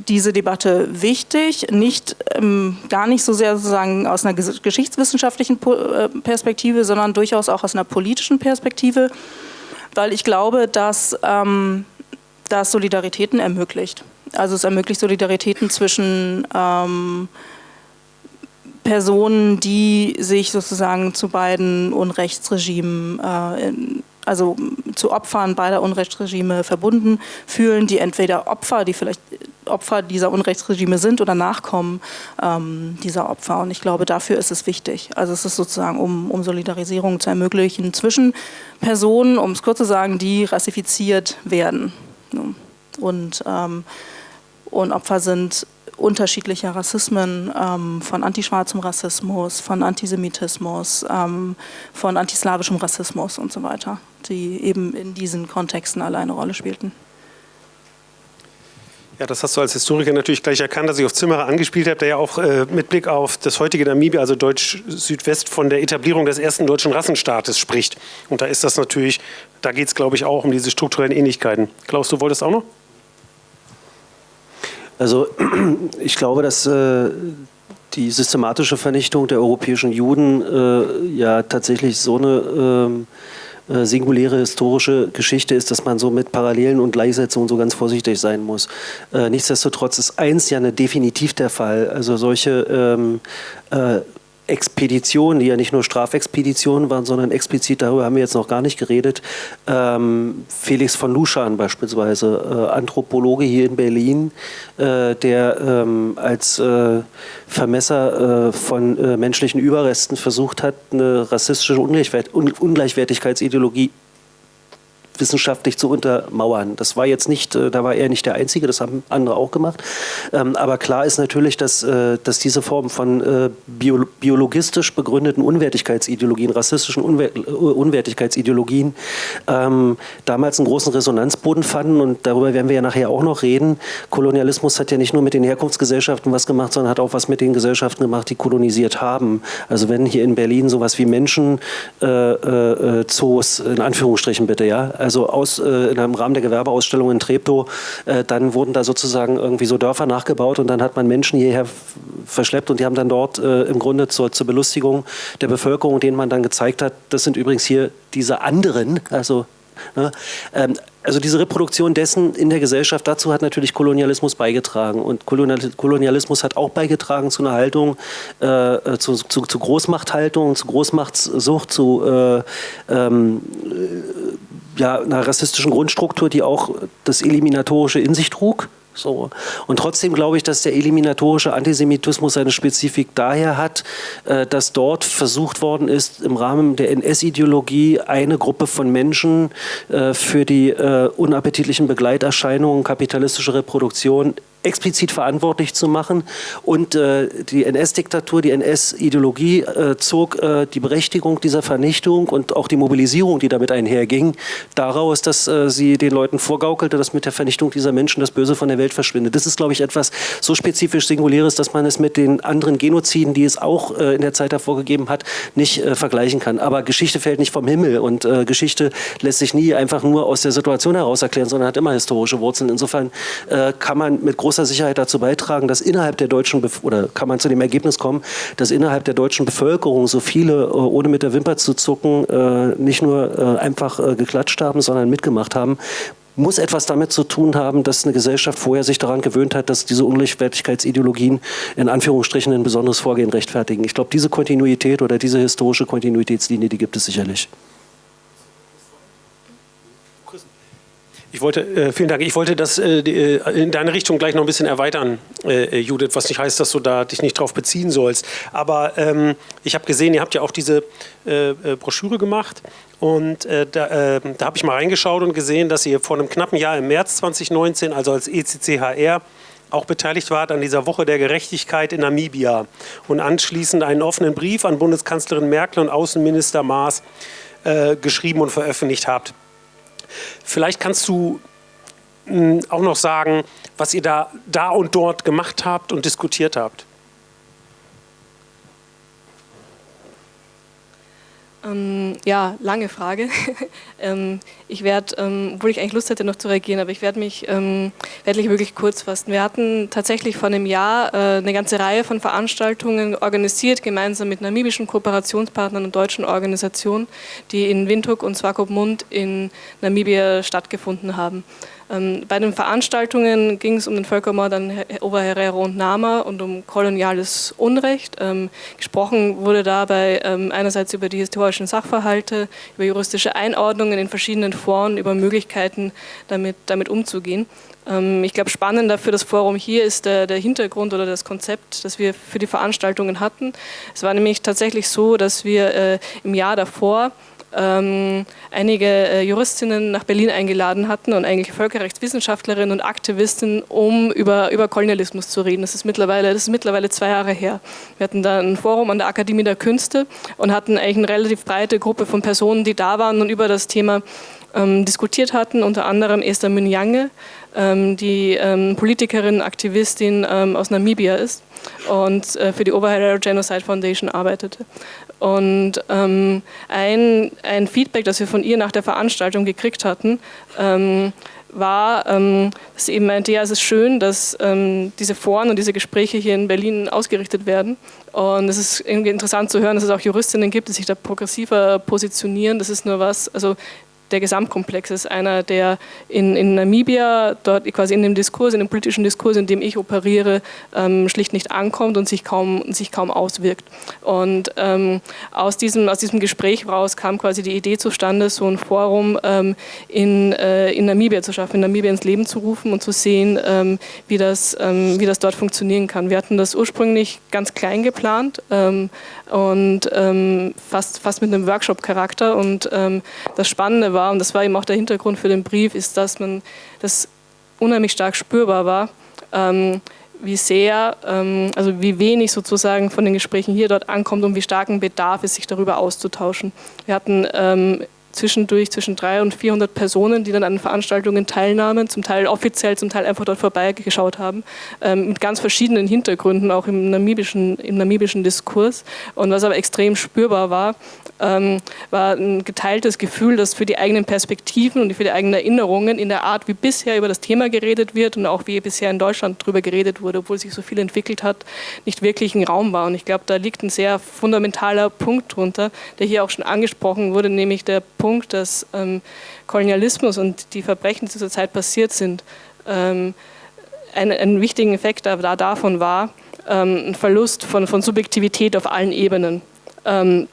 diese Debatte wichtig, nicht ähm, gar nicht so sehr sozusagen aus einer geschichtswissenschaftlichen äh, Perspektive, sondern durchaus auch aus einer politischen Perspektive, weil ich glaube, dass ähm, das Solidaritäten ermöglicht. Also es ermöglicht Solidaritäten zwischen ähm, Personen, die sich sozusagen zu beiden Unrechtsregimen äh, in, also zu Opfern beider Unrechtsregime verbunden fühlen, die entweder Opfer, die vielleicht Opfer dieser Unrechtsregime sind oder Nachkommen ähm, dieser Opfer. Und ich glaube, dafür ist es wichtig. Also es ist sozusagen, um, um Solidarisierung zu ermöglichen zwischen Personen, um es kurz zu sagen, die rassifiziert werden. Und, ähm, und Opfer sind unterschiedlicher Rassismen, ähm, von antischwarzem Rassismus, von Antisemitismus, ähm, von antislawischem Rassismus und so weiter, die eben in diesen Kontexten alle eine Rolle spielten. Ja, das hast du als Historiker natürlich gleich erkannt, dass ich auf Zimmerer angespielt habe, der ja auch äh, mit Blick auf das heutige Namibia, also Deutsch-Südwest, von der Etablierung des ersten deutschen Rassenstaates spricht. Und da ist das natürlich, da geht es, glaube ich, auch um diese strukturellen Ähnlichkeiten. Klaus, du wolltest auch noch? Also ich glaube, dass äh, die systematische Vernichtung der europäischen Juden äh, ja tatsächlich so eine ähm, äh, singuläre historische Geschichte ist, dass man so mit Parallelen und Gleichsetzungen so ganz vorsichtig sein muss. Äh, nichtsdestotrotz ist eins ja eine definitiv der Fall. Also solche ähm, äh, Expeditionen, die ja nicht nur Strafexpeditionen waren, sondern explizit, darüber haben wir jetzt noch gar nicht geredet, ähm, Felix von Luschan beispielsweise, äh, Anthropologe hier in Berlin, äh, der ähm, als äh, Vermesser äh, von äh, menschlichen Überresten versucht hat, eine rassistische Ungleichwert Ungleichwertigkeitsideologie wissenschaftlich zu untermauern. Das war jetzt nicht, äh, da war er nicht der Einzige, das haben andere auch gemacht. Ähm, aber klar ist natürlich, dass, äh, dass diese Form von äh, biologistisch begründeten Unwertigkeitsideologien, rassistischen Unwertigkeitsideologien ähm, damals einen großen Resonanzboden fanden und darüber werden wir ja nachher auch noch reden. Kolonialismus hat ja nicht nur mit den Herkunftsgesellschaften was gemacht, sondern hat auch was mit den Gesellschaften gemacht, die kolonisiert haben. Also wenn hier in Berlin sowas wie Menschen äh, äh, in Anführungsstrichen bitte, ja, also aus, äh, im Rahmen der Gewerbeausstellung in Treptow, äh, dann wurden da sozusagen irgendwie so Dörfer nachgebaut und dann hat man Menschen hierher verschleppt und die haben dann dort äh, im Grunde zur, zur Belustigung der Bevölkerung, denen man dann gezeigt hat, das sind übrigens hier diese anderen, also Ne? Ähm, also diese Reproduktion dessen in der Gesellschaft, dazu hat natürlich Kolonialismus beigetragen. Und Kolonialismus hat auch beigetragen zu einer Haltung, äh, zu, zu, zu, Großmachthaltung, zu Großmachtssucht, zu äh, ähm, äh, ja, einer rassistischen Grundstruktur, die auch das Eliminatorische in sich trug. So. Und trotzdem glaube ich, dass der eliminatorische Antisemitismus seine Spezifik daher hat, äh, dass dort versucht worden ist, im Rahmen der NS-Ideologie eine Gruppe von Menschen äh, für die äh, unappetitlichen Begleiterscheinungen kapitalistische Reproduktion explizit verantwortlich zu machen. Und äh, die NS-Diktatur, die NS-Ideologie äh, zog äh, die Berechtigung dieser Vernichtung und auch die Mobilisierung, die damit einherging, daraus, dass äh, sie den Leuten vorgaukelte, dass mit der Vernichtung dieser Menschen das Böse von der Welt verschwindet. Das ist, glaube ich, etwas so spezifisch Singuläres, dass man es mit den anderen Genoziden, die es auch äh, in der Zeit davor gegeben hat, nicht äh, vergleichen kann. Aber Geschichte fällt nicht vom Himmel und Geschichte lässt sich nie einfach nur aus der Situation heraus erklären, sondern hat immer historische Wurzeln. Insofern kann man mit großer Sicherheit dazu beitragen, dass innerhalb der deutschen, Bef oder kann man zu dem Ergebnis kommen, dass innerhalb der deutschen Bevölkerung so viele, äh, ohne mit der Wimper zu zucken, äh, nicht nur äh, einfach geklatscht haben, sondern mitgemacht haben, muss etwas damit zu tun haben, dass eine Gesellschaft vorher sich daran gewöhnt hat, dass diese Ungleichwertigkeitsideologien in Anführungsstrichen ein besonderes Vorgehen rechtfertigen. Ich glaube, diese Kontinuität oder diese historische Kontinuitätslinie, die gibt es sicherlich. Ich wollte, äh, vielen Dank. Ich wollte das äh, äh, in deine Richtung gleich noch ein bisschen erweitern, äh, Judith, was nicht heißt, dass du da dich nicht drauf beziehen sollst. Aber ähm, ich habe gesehen, ihr habt ja auch diese äh, äh, Broschüre gemacht und da, da habe ich mal reingeschaut und gesehen, dass ihr vor einem knappen Jahr im März 2019, also als ECCHR, auch beteiligt wart an dieser Woche der Gerechtigkeit in Namibia und anschließend einen offenen Brief an Bundeskanzlerin Merkel und Außenminister Maas geschrieben und veröffentlicht habt. Vielleicht kannst du hm, auch noch sagen, was ihr da, da und dort gemacht habt und diskutiert habt. Ähm, ja, lange Frage. ähm, ich werde, ähm, obwohl ich eigentlich Lust hätte noch zu reagieren, aber ich werde mich ähm, werde wirklich kurz fassen. Wir hatten tatsächlich vor einem Jahr äh, eine ganze Reihe von Veranstaltungen organisiert, gemeinsam mit namibischen Kooperationspartnern und deutschen Organisationen, die in Windhoek und Swakopmund in Namibia stattgefunden haben. Ähm, bei den Veranstaltungen ging es um den Völkermord an Oberherero und Nama und um koloniales Unrecht. Ähm, gesprochen wurde dabei ähm, einerseits über die historischen Sachverhalte, über juristische Einordnungen in verschiedenen Foren, über Möglichkeiten damit, damit umzugehen. Ähm, ich glaube, spannender für das Forum hier ist der, der, Hintergrund oder das Konzept, das wir für die Veranstaltungen hatten. Es war nämlich tatsächlich so, dass wir äh, im Jahr davor ähm, einige äh, Juristinnen nach Berlin eingeladen hatten und eigentlich Völkerrechtswissenschaftlerinnen und Aktivisten, um über, über Kolonialismus zu reden. Das ist, mittlerweile, das ist mittlerweile zwei Jahre her. Wir hatten da ein Forum an der Akademie der Künste und hatten eigentlich eine relativ breite Gruppe von Personen, die da waren und über das Thema ähm, diskutiert hatten, unter anderem Esther Münyange, ähm, die ähm, Politikerin, Aktivistin ähm, aus Namibia ist und äh, für die Oberherero Genocide Foundation arbeitete. Und ähm, ein, ein Feedback, das wir von ihr nach der Veranstaltung gekriegt hatten, ähm, war, dass sie eben meinte, ja, es ist schön, dass diese Foren und diese Gespräche hier in Berlin ausgerichtet werden. Und es ist irgendwie interessant zu hören, dass es auch Juristinnen gibt, die sich da progressiver positionieren. Das ist nur was, also der Gesamtkomplex ist einer, der in, in Namibia, dort quasi in dem Diskurs, in dem politischen Diskurs, in dem ich operiere, ähm, schlicht nicht ankommt und sich kaum, sich kaum auswirkt. Und ähm, aus, diesem, aus diesem Gespräch raus kam quasi die Idee zustande, so ein Forum ähm, in, äh, in Namibia zu schaffen, in Namibia ins Leben zu rufen und zu sehen, ähm, wie, das, ähm, wie das dort funktionieren kann. Wir hatten das ursprünglich ganz klein geplant ähm, und fast, fast mit einem Workshop-Charakter und das Spannende war, war, und das war eben auch der Hintergrund für den Brief, ist, dass man das unheimlich stark spürbar war, ähm, wie sehr, ähm, also wie wenig sozusagen von den Gesprächen hier dort ankommt und wie starken Bedarf es, sich darüber auszutauschen. Wir hatten ähm, zwischendurch zwischen 300 und 400 Personen, die dann an Veranstaltungen teilnahmen, zum Teil offiziell, zum Teil einfach dort vorbeigeschaut haben, ähm, mit ganz verschiedenen Hintergründen, auch im namibischen, im namibischen Diskurs. Und was aber extrem spürbar war, ähm, war ein geteiltes Gefühl, dass für die eigenen Perspektiven und für die eigenen Erinnerungen in der Art, wie bisher über das Thema geredet wird und auch wie bisher in Deutschland darüber geredet wurde, obwohl sich so viel entwickelt hat, nicht wirklich ein Raum war. Und ich glaube, da liegt ein sehr fundamentaler Punkt drunter, der hier auch schon angesprochen wurde, nämlich der Punkt, dass ähm, Kolonialismus und die Verbrechen, die zur Zeit passiert sind, ähm, ein, ein wichtiger Effekt da davon war, ähm, ein Verlust von, von Subjektivität auf allen Ebenen. Ähm,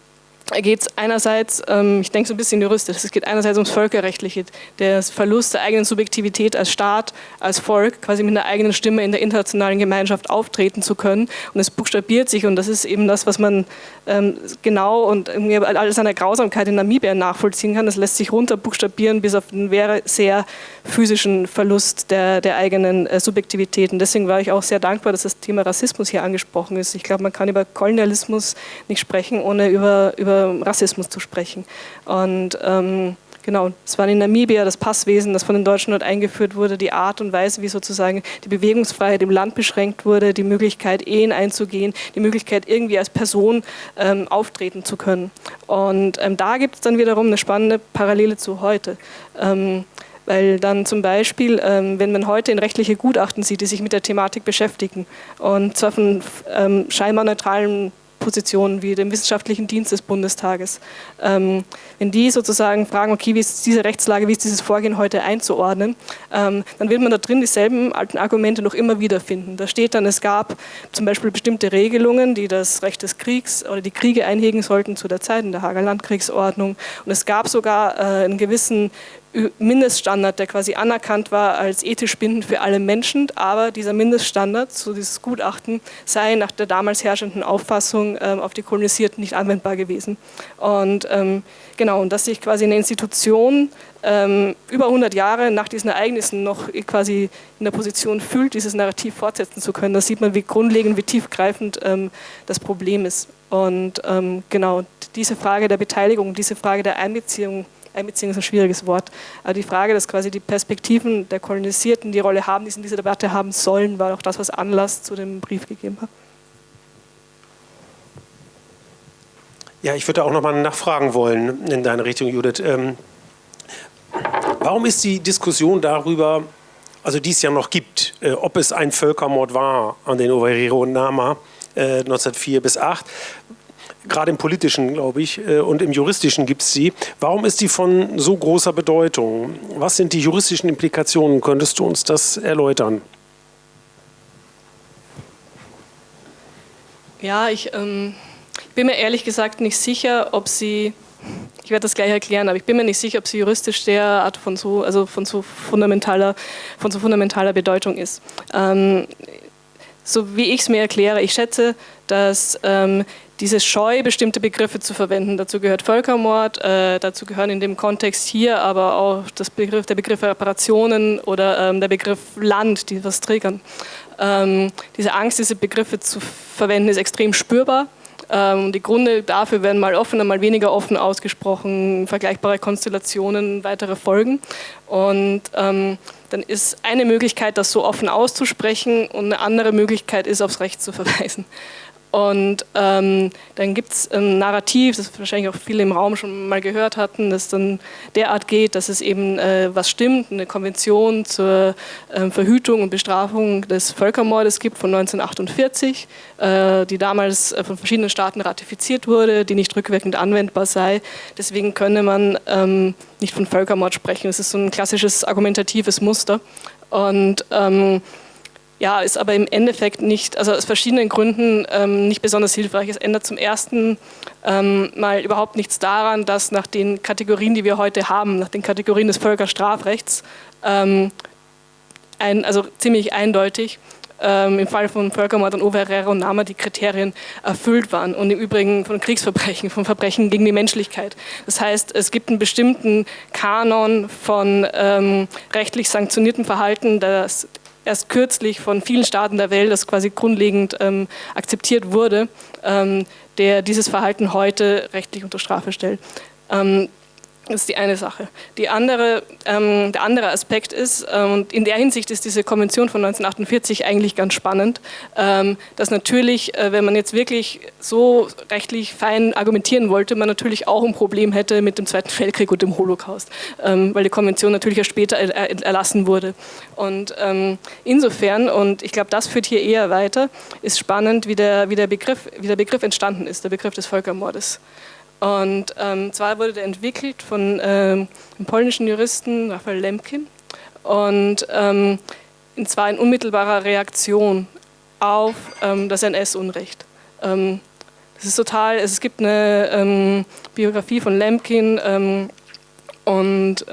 geht es einerseits, ähm, ich denke so ein bisschen juristisch, es geht einerseits ums Völkerrechtliche, der Verlust der eigenen Subjektivität als Staat, als Volk, quasi mit einer eigenen Stimme in der internationalen Gemeinschaft auftreten zu können. Und es buchstabiert sich und das ist eben das, was man ähm, genau und alles an der Grausamkeit in Namibia nachvollziehen kann. Das lässt sich runter buchstabieren bis auf einen sehr physischen Verlust der, der eigenen äh, Subjektivität. Und deswegen war ich auch sehr dankbar, dass das Thema Rassismus hier angesprochen ist. Ich glaube, man kann über Kolonialismus nicht sprechen, ohne über, über Rassismus zu sprechen. Und ähm, genau, es war in Namibia das Passwesen, das von den Deutschen dort eingeführt wurde, die Art und Weise, wie sozusagen die Bewegungsfreiheit im Land beschränkt wurde, die Möglichkeit, Ehen einzugehen, die Möglichkeit, irgendwie als Person ähm, auftreten zu können. Und ähm, da gibt es dann wiederum eine spannende Parallele zu heute. Ähm, weil dann zum Beispiel, ähm, wenn man heute in rechtliche Gutachten sieht, die sich mit der Thematik beschäftigen und zwar von ähm, scheinbar neutralen Positionen wie dem wissenschaftlichen Dienst des Bundestages. Ähm, wenn die sozusagen fragen, okay, wie ist diese Rechtslage, wie ist dieses Vorgehen heute einzuordnen, ähm, dann wird man da drin dieselben alten Argumente noch immer wieder finden. Da steht dann, es gab zum Beispiel bestimmte Regelungen, die das Recht des Kriegs oder die Kriege einhegen sollten zu der Zeit in der Hager Landkriegsordnung. Und es gab sogar äh, einen gewissen Mindeststandard, der quasi anerkannt war als ethisch bindend für alle Menschen, aber dieser Mindeststandard, so dieses Gutachten, sei nach der damals herrschenden Auffassung ähm, auf die Kolonisierten nicht anwendbar gewesen. Und ähm, genau, und dass sich quasi eine Institution ähm, über 100 Jahre nach diesen Ereignissen noch quasi in der Position fühlt, dieses Narrativ fortsetzen zu können, da sieht man, wie grundlegend, wie tiefgreifend ähm, das Problem ist. Und ähm, genau, diese Frage der Beteiligung, diese Frage der Einbeziehung Einbeziehung ist ein schwieriges Wort. Aber die Frage, dass quasi die Perspektiven der Kolonisierten die Rolle haben, die sie in dieser Debatte haben sollen, war auch das, was Anlass zu dem Brief gegeben hat. Ja, ich würde auch noch mal nachfragen wollen in deine Richtung, Judith. Ähm, warum ist die Diskussion darüber, also die es ja noch gibt, äh, ob es ein Völkermord war an den Ovairero und Nama äh, 1904 bis 8, gerade im politischen, glaube ich, äh, und im juristischen gibt es sie. Warum ist die von so großer Bedeutung? Was sind die juristischen Implikationen? Könntest du uns das erläutern? Ja, ich ähm, bin mir ehrlich gesagt nicht sicher, ob sie, ich werde das gleich erklären, aber ich bin mir nicht sicher, ob sie juristisch derart von so, also von so fundamentaler, von so fundamentaler Bedeutung ist. Ähm, so wie ich es mir erkläre, ich schätze, dass ähm, diese Scheu, bestimmte Begriffe zu verwenden. Dazu gehört Völkermord, äh, dazu gehören in dem Kontext hier aber auch das Begriff, der Begriff Reparationen oder ähm, der Begriff Land, die was triggern. Ähm, diese Angst, diese Begriffe zu verwenden, ist extrem spürbar. Ähm, die Gründe dafür werden mal offener, mal weniger offen ausgesprochen, vergleichbare Konstellationen, weitere Folgen. Und ähm, dann ist eine Möglichkeit, das so offen auszusprechen und eine andere Möglichkeit ist, aufs Recht zu verweisen. Und ähm, dann gibt es ein Narrativ, das wahrscheinlich auch viele im Raum schon mal gehört hatten, das dann derart geht, dass es eben äh, was stimmt, eine Konvention zur äh, Verhütung und Bestrafung des Völkermordes gibt von 1948, äh, die damals äh, von verschiedenen Staaten ratifiziert wurde, die nicht rückwirkend anwendbar sei. Deswegen könne man ähm, nicht von Völkermord sprechen. Das ist so ein klassisches argumentatives Muster. Und ähm, ja, ist aber im Endeffekt nicht, also aus verschiedenen Gründen ähm, nicht besonders hilfreich. Es ändert zum ersten ähm, mal überhaupt nichts daran, dass nach den Kategorien, die wir heute haben, nach den Kategorien des Völkerstrafrechts, ähm, ein, also ziemlich eindeutig, ähm, im Fall von Völkermord an Overrera und Nama die Kriterien erfüllt waren und im Übrigen von Kriegsverbrechen, von Verbrechen gegen die Menschlichkeit. Das heißt, es gibt einen bestimmten Kanon von ähm, rechtlich sanktioniertem Verhalten, das erst kürzlich von vielen Staaten der Welt, das quasi grundlegend ähm, akzeptiert wurde, ähm, der dieses Verhalten heute rechtlich unter Strafe stellt. Ähm, das ist die eine Sache. Die andere, ähm, der andere Aspekt ist, ähm, und in der Hinsicht ist diese Konvention von 1948 eigentlich ganz spannend, ähm, dass natürlich, äh, wenn man jetzt wirklich so rechtlich fein argumentieren wollte, man natürlich auch ein Problem hätte mit dem Zweiten Weltkrieg und dem Holocaust, ähm, weil die Konvention natürlich erst später er erlassen wurde. Und ähm, insofern, und ich glaube, das führt hier eher weiter, ist spannend, wie der, wie der, Begriff, wie der Begriff entstanden ist, der Begriff des Völkermordes. Und ähm, zwar wurde der entwickelt von ähm, dem polnischen Juristen Raphael Lemkin und ähm, zwar in unmittelbarer Reaktion auf ähm, das NS-Unrecht. Ähm, das ist total, es gibt eine ähm, Biografie von Lemkin ähm, und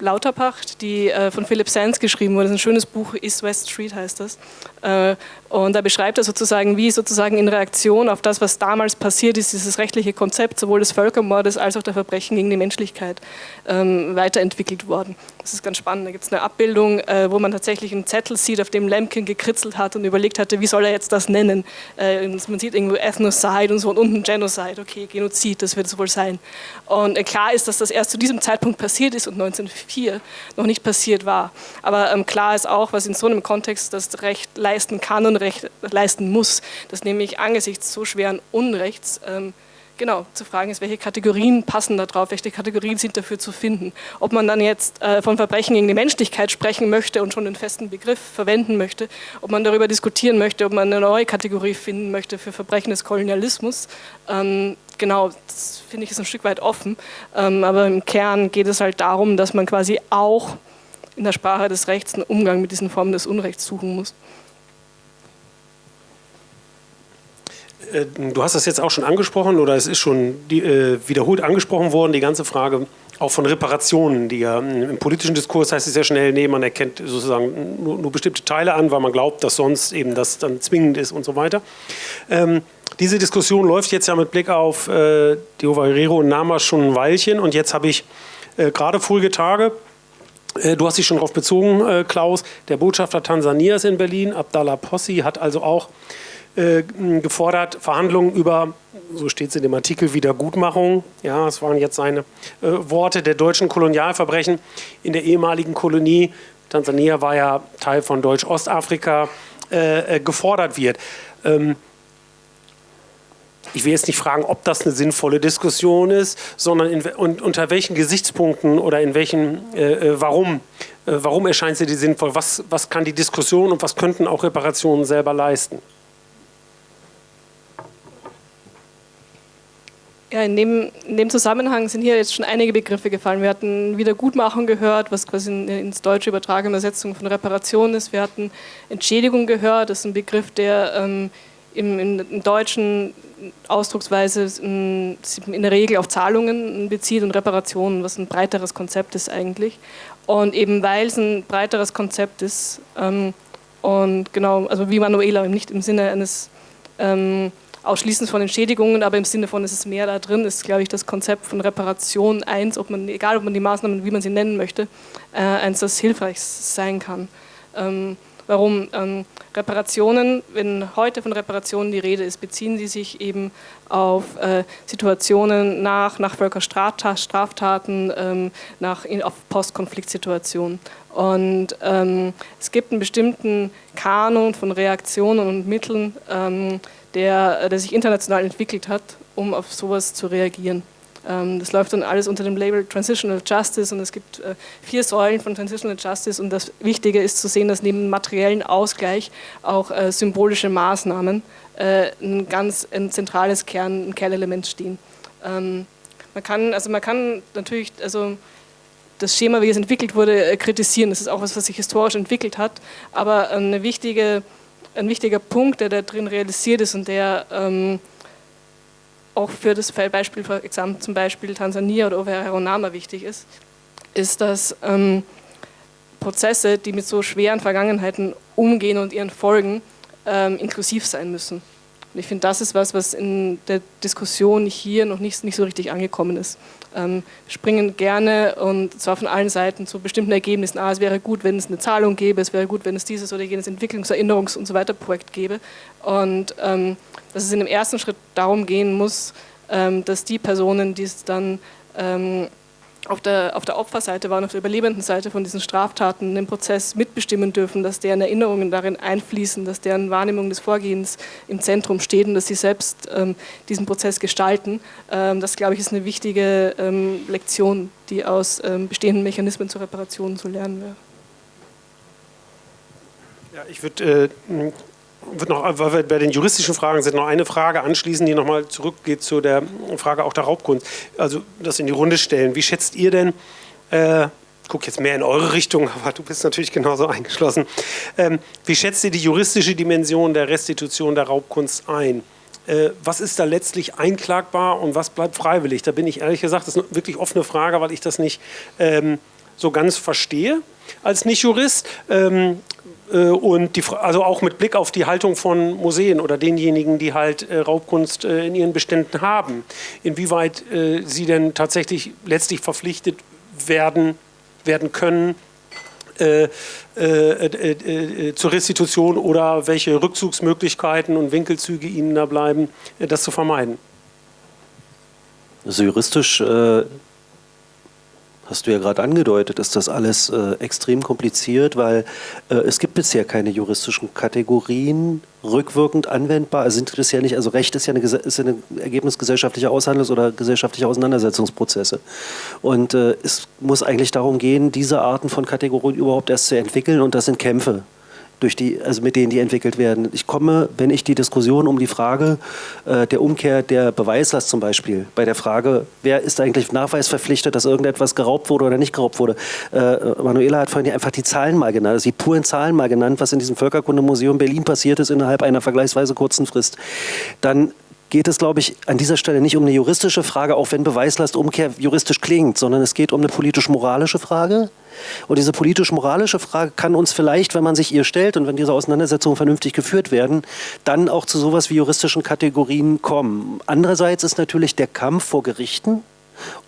Lauterpacht, die äh, von Philip Sands geschrieben wurde. Das ist ein schönes Buch, East West Street heißt das. Äh, und da beschreibt er sozusagen, wie sozusagen in Reaktion auf das, was damals passiert ist, dieses rechtliche Konzept sowohl des Völkermordes als auch der Verbrechen gegen die Menschlichkeit ähm, weiterentwickelt worden. Das ist ganz spannend. Da gibt es eine Abbildung, äh, wo man tatsächlich einen Zettel sieht, auf dem Lemkin gekritzelt hat und überlegt hatte, wie soll er jetzt das nennen. Äh, man sieht irgendwo Ethnocide und so und unten Genocide. Okay, Genozid, das wird es wohl sein. Und klar ist, dass das erst zu diesem Zeitpunkt passiert ist und 1904 noch nicht passiert war. Aber ähm, klar ist auch, was in so einem Kontext das Recht leisten kann und Recht leisten muss, dass nämlich angesichts so schweren Unrechts ähm, Genau, zu fragen ist, welche Kategorien passen da drauf, welche Kategorien sind dafür zu finden. Ob man dann jetzt äh, von Verbrechen gegen die Menschlichkeit sprechen möchte und schon einen festen Begriff verwenden möchte, ob man darüber diskutieren möchte, ob man eine neue Kategorie finden möchte für Verbrechen des Kolonialismus. Ähm, genau, das finde ich ist ein Stück weit offen. Ähm, aber im Kern geht es halt darum, dass man quasi auch in der Sprache des Rechts einen Umgang mit diesen Formen des Unrechts suchen muss. Äh, du hast das jetzt auch schon angesprochen oder es ist schon äh, wiederholt angesprochen worden, die ganze Frage auch von Reparationen, die ja im politischen Diskurs heißt es sehr schnell, nee, man erkennt sozusagen nur, nur, bestimmte Teile an, weil man glaubt, dass sonst eben das dann zwingend ist und so weiter. Ähm, diese Diskussion läuft jetzt ja mit Blick auf äh, Diova Herrero und Nama schon ein Weilchen und jetzt habe ich äh, gerade vorige Tage äh, Du hast dich schon darauf bezogen, äh, Klaus. Der Botschafter Tansanias in Berlin, Abdallah Possi, hat also auch äh, gefordert, Verhandlungen über, so steht es in dem Artikel, Wiedergutmachung, ja, das waren jetzt seine äh, Worte, der deutschen Kolonialverbrechen in der ehemaligen Kolonie, Tansania war ja Teil von Deutsch-Ostafrika, äh, äh, gefordert wird. Ähm, ich will jetzt nicht fragen, ob das eine sinnvolle Diskussion ist, sondern in, und, unter welchen Gesichtspunkten oder in welchen, äh, äh warum, äh, warum erscheint sie die sinnvoll, was, was kann die Diskussion und was könnten auch Reparationen selber leisten? Ja, in dem, in dem, Zusammenhang sind hier jetzt schon einige Begriffe gefallen. Wir hatten Wiedergutmachung gehört, was quasi in, ins Deutsche übertragene Übersetzung von Reparation ist. Wir hatten Entschädigung gehört, das ist ein Begriff, der ähm, im, im, im, Deutschen Ausdrucksweise in, in, der Regel auf Zahlungen bezieht und Reparationen, was ein breiteres Konzept ist eigentlich. Und eben weil es ein breiteres Konzept ist ähm, und genau, also wie Manuela, nicht im Sinne eines ähm, Ausschließen von Entschädigungen, aber im Sinne von, es ist mehr da drin, ist, glaube ich, das Konzept von Reparation eins, ob man, egal ob man die Maßnahmen, wie man sie nennen möchte, äh, eins, das hilfreich sein kann. Ähm, warum? Ähm, Reparationen, wenn heute von Reparationen die Rede ist, beziehen sie sich eben auf äh, Situationen nach, nach Völkerstraftaten, ähm, nach, auf Postkonfliktsituationen. Und ähm, es gibt einen bestimmten Kanon von Reaktionen und Mitteln, ähm, der, der sich international entwickelt hat, um auf sowas zu reagieren. Ähm, das läuft dann alles unter dem Label Transitional Justice und es gibt äh, vier Säulen von Transitional Justice und das Wichtige ist zu sehen, dass neben materiellen Ausgleich auch äh, symbolische Maßnahmen äh, ein ganz ein zentrales Kern, ein Kernelement stehen. Ähm, man kann, also man kann natürlich, also das Schema, wie es entwickelt wurde, kritisieren. Das ist auch was, was sich historisch entwickelt hat, aber eine wichtige ein wichtiger Punkt, der da drin realisiert ist und der ähm, auch für das Beispiel, zum Beispiel Tansania oder Overheronama wichtig ist, ist, dass ähm, Prozesse, die mit so schweren Vergangenheiten umgehen und ihren Folgen ähm, inklusiv sein müssen. Und ich finde, das ist was, was in der Diskussion hier noch nicht, nicht so richtig angekommen ist. Ähm, springen gerne und zwar von allen Seiten zu bestimmten Ergebnissen. Ah, es wäre gut, wenn es eine Zahlung gäbe, es wäre gut, wenn es dieses oder jenes Entwicklungs-, Erinnerungs- und so weiter Projekt gäbe. Und ähm, dass es in dem ersten Schritt darum gehen muss, ähm, dass die Personen, die es dann ähm, auf der, auf der Opferseite waren, auf der überlebenden Seite von diesen Straftaten den Prozess mitbestimmen dürfen, dass deren Erinnerungen darin einfließen, dass deren Wahrnehmung des Vorgehens im Zentrum steht und dass sie selbst ähm, diesen Prozess gestalten. Ähm, das, glaube ich, ist eine wichtige ähm, Lektion, die aus ähm, bestehenden Mechanismen zur Reparation zu lernen wäre. Ja, ich würde äh, noch, bei den juristischen Fragen sind, noch eine Frage anschließen, die nochmal zurückgeht zu der Frage auch der Raubkunst. Also das in die Runde stellen. Wie schätzt ihr denn, äh, guck jetzt mehr in eure Richtung, aber du bist natürlich genauso eingeschlossen. Ähm, wie schätzt ihr die juristische Dimension der Restitution der Raubkunst ein? Äh, was ist da letztlich einklagbar und was bleibt freiwillig? Da bin ich ehrlich gesagt, das ist eine wirklich offene Frage, weil ich das nicht ähm, so ganz verstehe als Nicht-Jurist. Ähm, äh, und die, also auch mit Blick auf die Haltung von Museen oder denjenigen, die halt äh, Raubkunst äh, in ihren Beständen haben, inwieweit äh, sie denn tatsächlich letztlich verpflichtet werden, werden können äh, äh, zur Restitution oder welche Rückzugsmöglichkeiten und Winkelzüge ihnen da bleiben, das zu vermeiden. Also juristisch hast du ja gerade angedeutet, ist das alles äh, extrem kompliziert, weil äh, es gibt bisher keine juristischen Kategorien rückwirkend anwendbar. Also sind das ja nicht, also Recht ist ja, eine, ist ja ein Ergebnis gesellschaftlicher Aushandlungs- oder gesellschaftlicher Auseinandersetzungsprozesse. Und äh, es muss eigentlich darum gehen, diese Arten von Kategorien überhaupt erst zu entwickeln und das sind Kämpfe durch die, also mit denen die entwickelt werden. Ich komme, wenn ich die Diskussion um die Frage äh, der Umkehr der Beweislast zum Beispiel, bei der Frage, wer ist eigentlich nachweisverpflichtet, dass irgendetwas geraubt wurde oder nicht geraubt wurde. Äh, Manuela hat vorhin einfach die Zahlen mal genannt, also die puren Zahlen mal genannt, was in diesem Völkerkundemuseum Berlin passiert ist innerhalb einer vergleichsweise kurzen Frist. Dann geht es, glaube ich, an dieser Stelle nicht um eine juristische Frage, auch wenn Beweislastumkehr juristisch klingt, sondern es geht um eine politisch-moralische Frage. Und diese politisch-moralische Frage kann uns vielleicht, wenn man sich ihr stellt und wenn diese Auseinandersetzungen vernünftig geführt werden, dann auch zu sowas wie juristischen Kategorien kommen. Andererseits ist natürlich der Kampf vor Gerichten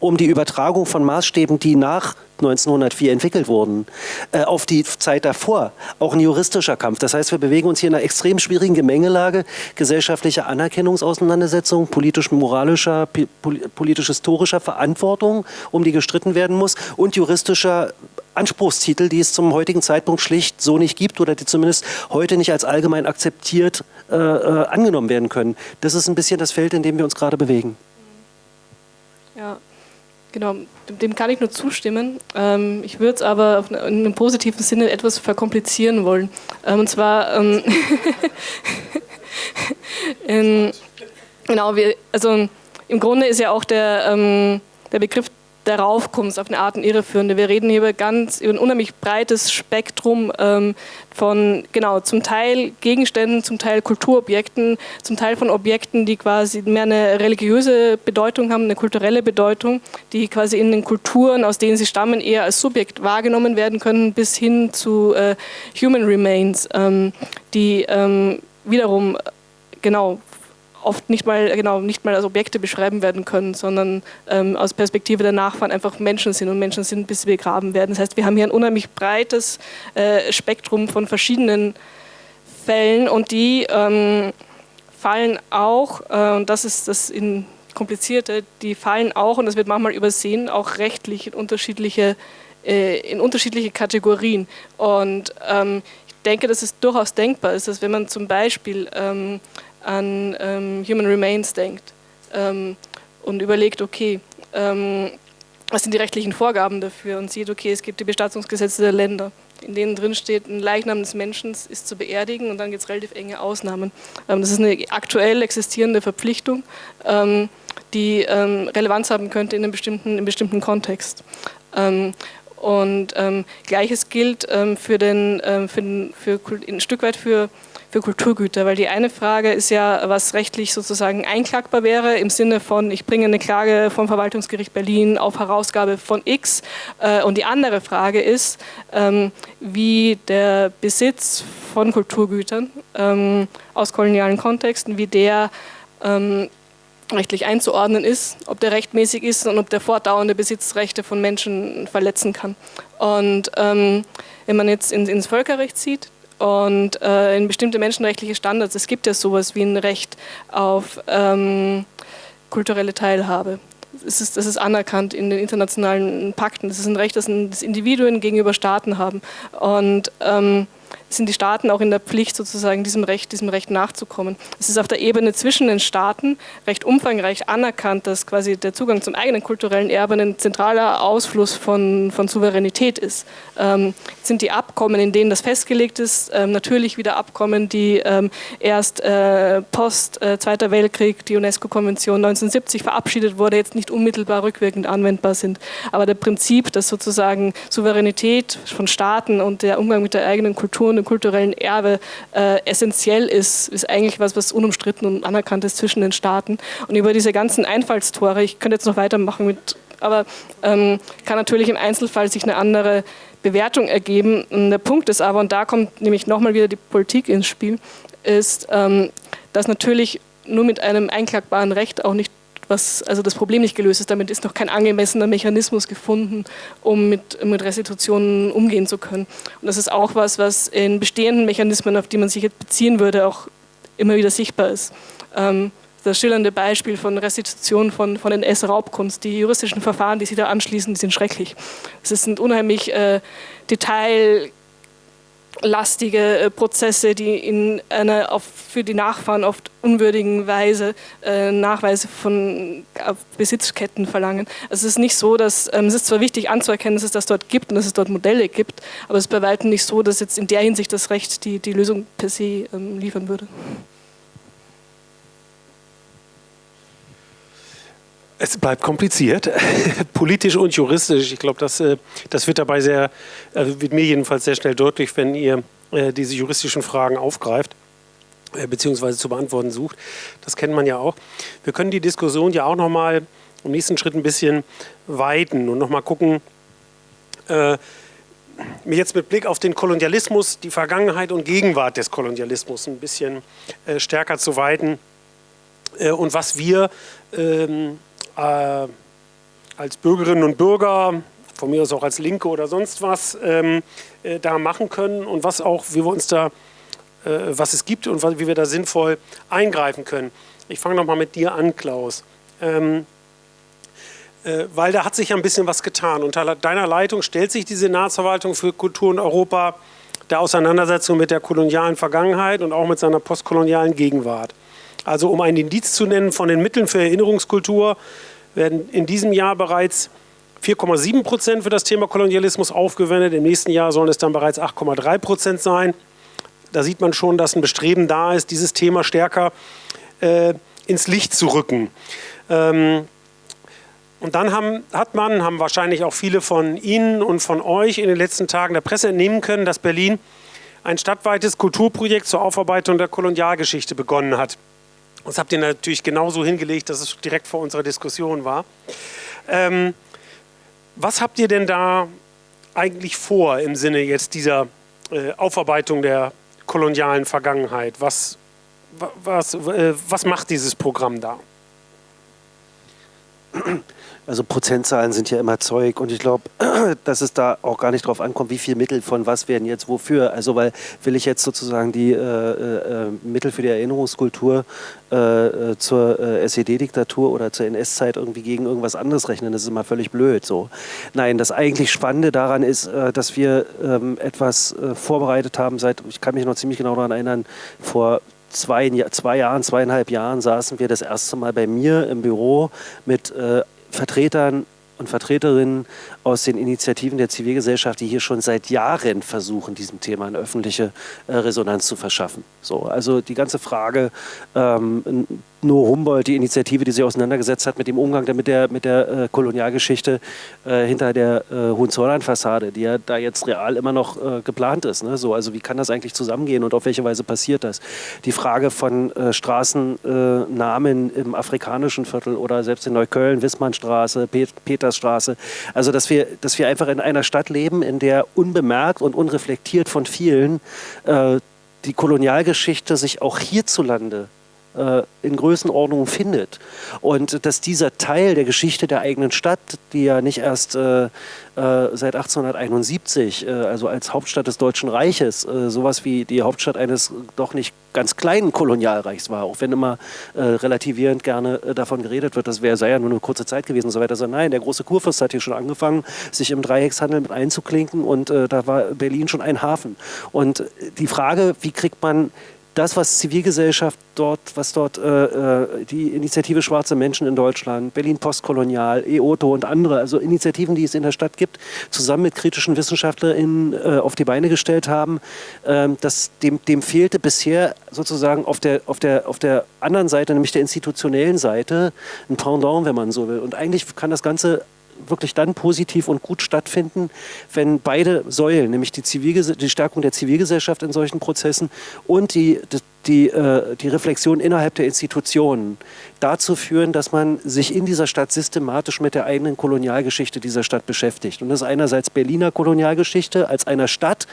um die Übertragung von Maßstäben, die nach 1904 entwickelt wurden, äh, auf die Zeit davor. Auch ein juristischer Kampf. Das heißt, wir bewegen uns hier in einer extrem schwierigen Gemengelage gesellschaftlicher Anerkennungsauseinandersetzung, politisch-moralischer, politisch-historischer Verantwortung, um die gestritten werden muss, und juristischer Anspruchstitel, die es zum heutigen Zeitpunkt schlicht so nicht gibt oder die zumindest heute nicht als allgemein akzeptiert äh, äh, angenommen werden können. Das ist ein bisschen das Feld, in dem wir uns gerade bewegen. Ja, genau, dem kann ich nur zustimmen. Ähm, ich würde es aber in einem positiven Sinne etwas verkomplizieren wollen. Ähm, und zwar, ähm, in, genau, wir, also im Grunde ist ja auch der, der Begriff der Raufkunst auf eine Art irreführende. Wir reden hier über, ganz, über ein unheimlich breites Spektrum ähm, von, genau, zum Teil Gegenständen, zum Teil Kulturobjekten, zum Teil von Objekten, die quasi mehr eine religiöse Bedeutung haben, eine kulturelle Bedeutung, die quasi in den Kulturen, aus denen sie stammen, eher als Subjekt wahrgenommen werden können, bis hin zu äh, Human Remains, ähm, die ähm, wiederum genau oft nicht mal, genau, nicht mal als Objekte beschreiben werden können, sondern ähm, aus Perspektive der Nachfahren einfach Menschen sind und Menschen sind, bis sie begraben werden. Das heißt, wir haben hier ein unheimlich breites äh, Spektrum von verschiedenen Fällen und die ähm, fallen auch, äh, und das ist das in komplizierte, die fallen auch, und das wird manchmal übersehen, auch rechtlich in unterschiedliche, äh, in unterschiedliche Kategorien. Und ähm, ich denke, dass es durchaus denkbar ist, dass wenn man zum Beispiel ähm, an ähm, Human Remains denkt ähm, und überlegt, okay, ähm, was sind die rechtlichen Vorgaben dafür und sieht, okay, es gibt die Bestattungsgesetze der Länder, in denen drin steht, ein Leichnam des Menschen ist zu beerdigen und dann gibt es relativ enge Ausnahmen. Ähm, das ist eine aktuell existierende Verpflichtung, ähm, die Relevanz haben könnte in einem bestimmten, in einem bestimmten Kontext. Und gleiches gilt für, den, für, den, für ein Stück weit für für Kulturgüter, weil die eine Frage ist ja, was rechtlich sozusagen einklagbar wäre, im Sinne von, ich bringe eine Klage vom Verwaltungsgericht Berlin auf Herausgabe von X äh, und die andere Frage ist, ähm, wie der Besitz von Kulturgütern ähm, aus kolonialen Kontexten, wie der ähm, rechtlich einzuordnen ist, ob der rechtmäßig ist und ob der fortdauernde Besitzrechte von Menschen verletzen kann. Und ähm, wenn man jetzt in, ins Völkerrecht sieht, und äh, in bestimmte menschenrechtliche Standards. Es gibt ja sowas wie ein Recht auf ähm, kulturelle Teilhabe. Das ist, das ist anerkannt in den internationalen Pakten. Das ist ein Recht, das, das Individuen gegenüber Staaten haben. Und ähm, sind die Staaten auch in der Pflicht, sozusagen diesem Recht, diesem Recht nachzukommen. Es ist auf der Ebene zwischen den Staaten recht umfangreich anerkannt, dass quasi der Zugang zum eigenen kulturellen Erbe ein zentraler Ausfluss von, von Souveränität ist. Ähm, sind die Abkommen, in denen das festgelegt ist, ähm, natürlich wieder Abkommen, die ähm, erst äh, post äh, Zweiter Weltkrieg, die UNESCO-Konvention 1970 verabschiedet wurde, jetzt nicht unmittelbar rückwirkend anwendbar sind. Aber der Prinzip, dass sozusagen Souveränität von Staaten und der Umgang mit der eigenen Kultur und dem kulturellen Erbe äh, essentiell ist, ist eigentlich was, was unumstritten und anerkannt ist zwischen den Staaten. Und über diese ganzen Einfallstore, ich könnte jetzt noch weitermachen mit, aber ähm, kann natürlich im Einzelfall sich eine andere Bewertung ergeben. Und der Punkt ist aber, und da kommt nämlich nochmal wieder die Politik ins Spiel, ist, ähm, dass natürlich nur mit einem einklagbaren Recht auch nicht was also das Problem nicht gelöst ist. Damit ist noch kein angemessener Mechanismus gefunden, um mit, mit Restitutionen umgehen zu können. Und das ist auch was, was in bestehenden Mechanismen, auf die man sich jetzt beziehen würde, auch immer wieder sichtbar ist. Ähm, das schillernde Beispiel von Restitution von, von NS-Raubkunst. Die juristischen Verfahren, die sie da anschließen, die sind schrecklich. Es sind unheimlich äh, detail lastige äh, Prozesse, die in einer für die Nachfahren oft unwürdigen Weise äh, Nachweise von Besitzketten verlangen. Also es ist nicht so, dass, ähm, es ist zwar wichtig anzuerkennen, dass es das dort gibt und dass es dort Modelle gibt, aber es ist bei weitem nicht so, dass jetzt in der Hinsicht das Recht die, die Lösung per se ähm, liefern würde. Es bleibt kompliziert, politisch und juristisch. Ich glaube, das, äh, das wird dabei sehr, also wird mir jedenfalls sehr schnell deutlich, wenn ihr äh, diese juristischen Fragen aufgreift äh, beziehungsweise zu beantworten sucht. Das kennt man ja auch. Wir können die Diskussion ja auch nochmal im nächsten Schritt ein bisschen weiten und nochmal gucken, äh, jetzt mit Blick auf den Kolonialismus, die Vergangenheit und Gegenwart des Kolonialismus ein bisschen äh, stärker zu weiten äh, und was wir ähm, äh, als Bürgerinnen und Bürger, von mir aus auch als Linke oder sonst was, ähm, äh, da machen können und was auch, wie wir uns da, äh, was es gibt und wie wir da sinnvoll eingreifen können. Ich fange nochmal mit dir an, Klaus. Ähm, äh, weil da hat sich ja ein bisschen was getan. Unter deiner Leitung stellt sich die Senatsverwaltung für Kultur in Europa der Auseinandersetzung mit der kolonialen Vergangenheit und auch mit seiner postkolonialen Gegenwart. Also um ein Indiz zu nennen, von den Mitteln für Erinnerungskultur werden in diesem Jahr bereits 4,7 Prozent für das Thema Kolonialismus aufgewendet. Im nächsten Jahr sollen es dann bereits 8,3 Prozent sein. Da sieht man schon, dass ein Bestreben da ist, dieses Thema stärker äh, ins Licht zu rücken. Ähm, und dann haben, hat man, haben wahrscheinlich auch viele von Ihnen und von euch in den letzten Tagen der Presse entnehmen können, dass Berlin ein stadtweites Kulturprojekt zur Aufarbeitung der Kolonialgeschichte begonnen hat. Das habt ihr natürlich genauso hingelegt, dass es direkt vor unserer Diskussion war. Ähm, was habt ihr denn da eigentlich vor im Sinne jetzt dieser äh, Aufarbeitung der kolonialen Vergangenheit? Was, was, äh, was macht dieses Programm da? Also Prozentzahlen sind ja immer Zeug und ich glaube, dass es da auch gar nicht drauf ankommt, wie viel Mittel von was werden jetzt wofür. Also weil will ich jetzt sozusagen die äh, äh, Mittel für die Erinnerungskultur äh, äh zur äh, SED-Diktatur oder zur NS-Zeit irgendwie gegen irgendwas anderes rechnen, das ist immer völlig blöd. So. Nein, das eigentlich Spannende daran ist, äh, dass wir ähm, etwas vorbereitet haben seit, ich kann mich noch ziemlich genau daran erinnern, vor zwei, zwei Jahren, zweieinhalb Jahren saßen wir das erste Mal bei mir im Büro mit äh, Vertretern und Vertreterinnen aus den Initiativen der Zivilgesellschaft, die hier schon seit Jahren versuchen, diesem Thema eine öffentliche äh, Resonanz zu verschaffen. So, also die ganze Frage, ähm, nur Humboldt, die Initiative, die sich auseinandergesetzt hat mit dem Umgang mit der, mit der äh, Kolonialgeschichte äh, hinter der äh, Hohenzollern-Fassade, die ja da jetzt real immer noch äh, geplant ist. Ne? So, also wie kann das eigentlich zusammengehen und auf welche Weise passiert das? Die Frage von äh, Straßennamen im afrikanischen Viertel oder selbst in Neukölln, Wissmannstraße, Pet Petersstraße. Also dass wir, dass wir einfach in einer Stadt leben, in der unbemerkt und unreflektiert von vielen äh, die Kolonialgeschichte sich auch hierzulande äh, in Größenordnung findet. Und dass dieser Teil der Geschichte der eigenen Stadt, die ja nicht erst äh, äh seit 1871, äh, also als Hauptstadt des Deutschen Reiches, äh, sowas wie die Hauptstadt eines doch nicht ganz kleinen Kolonialreichs war, auch wenn immer äh, relativierend gerne davon geredet wird, das wäre sei ja nur eine kurze Zeit gewesen und so weiter. Also nein, der große Kurfürst hat hier schon angefangen, sich im Dreieckshandel mit einzuklinken und da war Berlin schon ein Hafen. Und die Frage, wie kriegt man das, was Zivilgesellschaft dort, was dort äh, äh, die Initiative Schwarze Menschen in Deutschland, Berlin Postkolonial, EOTO und andere, also Initiativen, die es in der Stadt gibt, zusammen mit kritischen WissenschaftlerInnen äh, auf die Beine gestellt haben, äh, das, dem, dem fehlte bisher sozusagen auf der, auf, der, auf der anderen Seite, nämlich der institutionellen Seite, ein Pendant, wenn man so will. Und eigentlich kann das Ganze wirklich dann positiv und gut stattfinden, wenn beide Säulen, nämlich die, die Stärkung der Zivilgesellschaft in solchen Prozessen und die, die, äh, die Reflexion innerhalb der Institutionen dazu führen, dass man sich in dieser Stadt systematisch mit der eigenen Kolonialgeschichte dieser Stadt beschäftigt. Und das ist einerseits Berliner Kolonialgeschichte als einer Stadt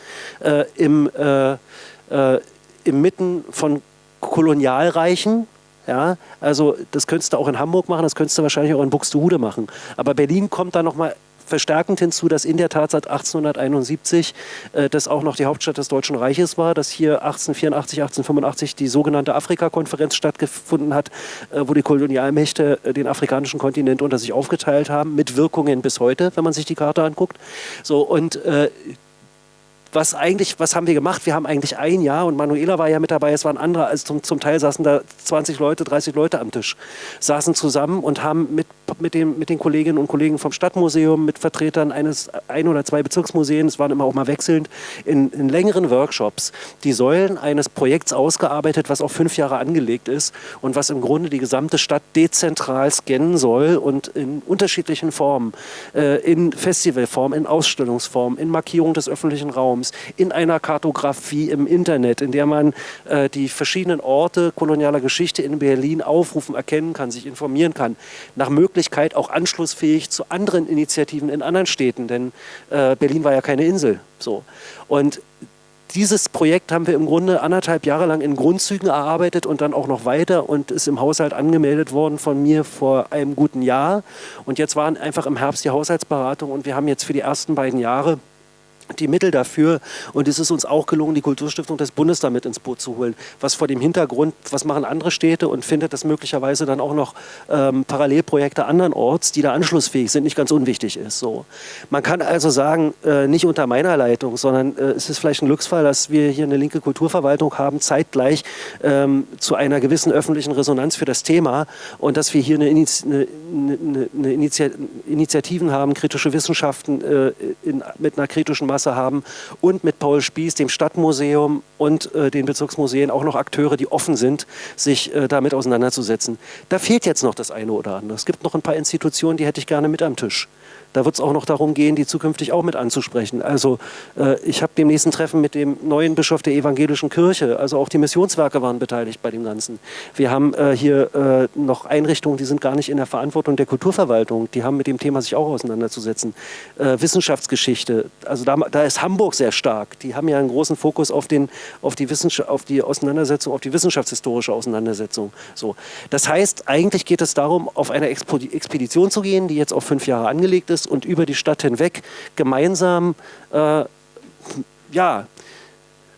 äh, im, äh, äh im Mitten von Kolonialreichen, ja, also das könntest du auch in Hamburg machen, das könntest du wahrscheinlich auch in Buxtehude machen. Aber Berlin kommt da nochmal verstärkend hinzu, dass in der Tat seit 1871 äh, das auch noch die Hauptstadt des Deutschen Reiches war, dass hier 1884, 1885 die sogenannte Afrika-Konferenz stattgefunden hat, äh, wo die Kolonialmächte äh, den afrikanischen Kontinent unter sich aufgeteilt haben, mit Wirkungen bis heute, wenn man sich die Karte anguckt. So, und äh, was eigentlich, was haben wir gemacht? Wir haben eigentlich ein Jahr und Manuela war ja mit dabei, es waren andere, also zum, zum Teil saßen da 20 Leute, 30 Leute am Tisch, saßen zusammen und haben mit, mit, dem, mit den Kolleginnen und Kollegen vom Stadtmuseum, mit Vertretern eines ein oder zwei Bezirksmuseen, es waren immer auch mal wechselnd, in, in längeren Workshops die Säulen eines Projekts ausgearbeitet, was auf fünf Jahre angelegt ist und was im Grunde die gesamte Stadt dezentral scannen soll und in unterschiedlichen Formen, äh, in Festivalform, in Ausstellungsform, in Markierung des öffentlichen Raums, in einer Kartografie im Internet, in der man äh, die verschiedenen Orte kolonialer Geschichte in Berlin aufrufen, erkennen kann, sich informieren kann. Nach Möglichkeit auch anschlussfähig zu anderen Initiativen in anderen Städten, denn äh, Berlin war ja keine Insel. So. Und dieses Projekt haben wir im Grunde anderthalb Jahre lang in Grundzügen erarbeitet und dann auch noch weiter und ist im Haushalt angemeldet worden von mir vor einem guten Jahr. Und jetzt waren einfach im Herbst die Haushaltsberatung und wir haben jetzt für die ersten beiden Jahre die Mittel dafür. Und es ist uns auch gelungen, die Kulturstiftung des Bundes damit ins Boot zu holen. Was vor dem Hintergrund, was machen andere Städte und findet das möglicherweise dann auch noch ähm, Parallelprojekte andernorts, die da anschlussfähig sind, nicht ganz unwichtig ist. So. Man kann also sagen, äh, nicht unter meiner Leitung, sondern äh, es ist vielleicht ein Glücksfall, dass wir hier eine linke Kulturverwaltung haben, zeitgleich ähm, zu einer gewissen öffentlichen Resonanz für das Thema und dass wir hier eine, Initi eine, eine, eine Initiativen haben, kritische Wissenschaften äh, in, mit einer kritischen Masse haben und mit Paul Spieß, dem Stadtmuseum und äh, den Bezirksmuseen auch noch Akteure, die offen sind, sich äh, damit auseinanderzusetzen. Da fehlt jetzt noch das eine oder andere. Es gibt noch ein paar Institutionen, die hätte ich gerne mit am Tisch. Da wird es auch noch darum gehen, die zukünftig auch mit anzusprechen. Also äh, ich habe dem nächsten Treffen mit dem neuen Bischof der evangelischen Kirche, also auch die Missionswerke waren beteiligt bei dem Ganzen. Wir haben äh, hier äh, noch Einrichtungen, die sind gar nicht in der Verantwortung der Kulturverwaltung, die haben mit dem Thema sich auch auseinanderzusetzen. Äh, Wissenschaftsgeschichte, also da, da, ist Hamburg sehr stark. Die haben ja einen großen Fokus auf, den, auf, die, auf die Auseinandersetzung, auf die wissenschaftshistorische Auseinandersetzung. So. Das heißt, eigentlich geht es darum, auf eine Expedition zu gehen, die jetzt auf fünf Jahre angelegt ist, ist und über die Stadt hinweg gemeinsam äh, ja,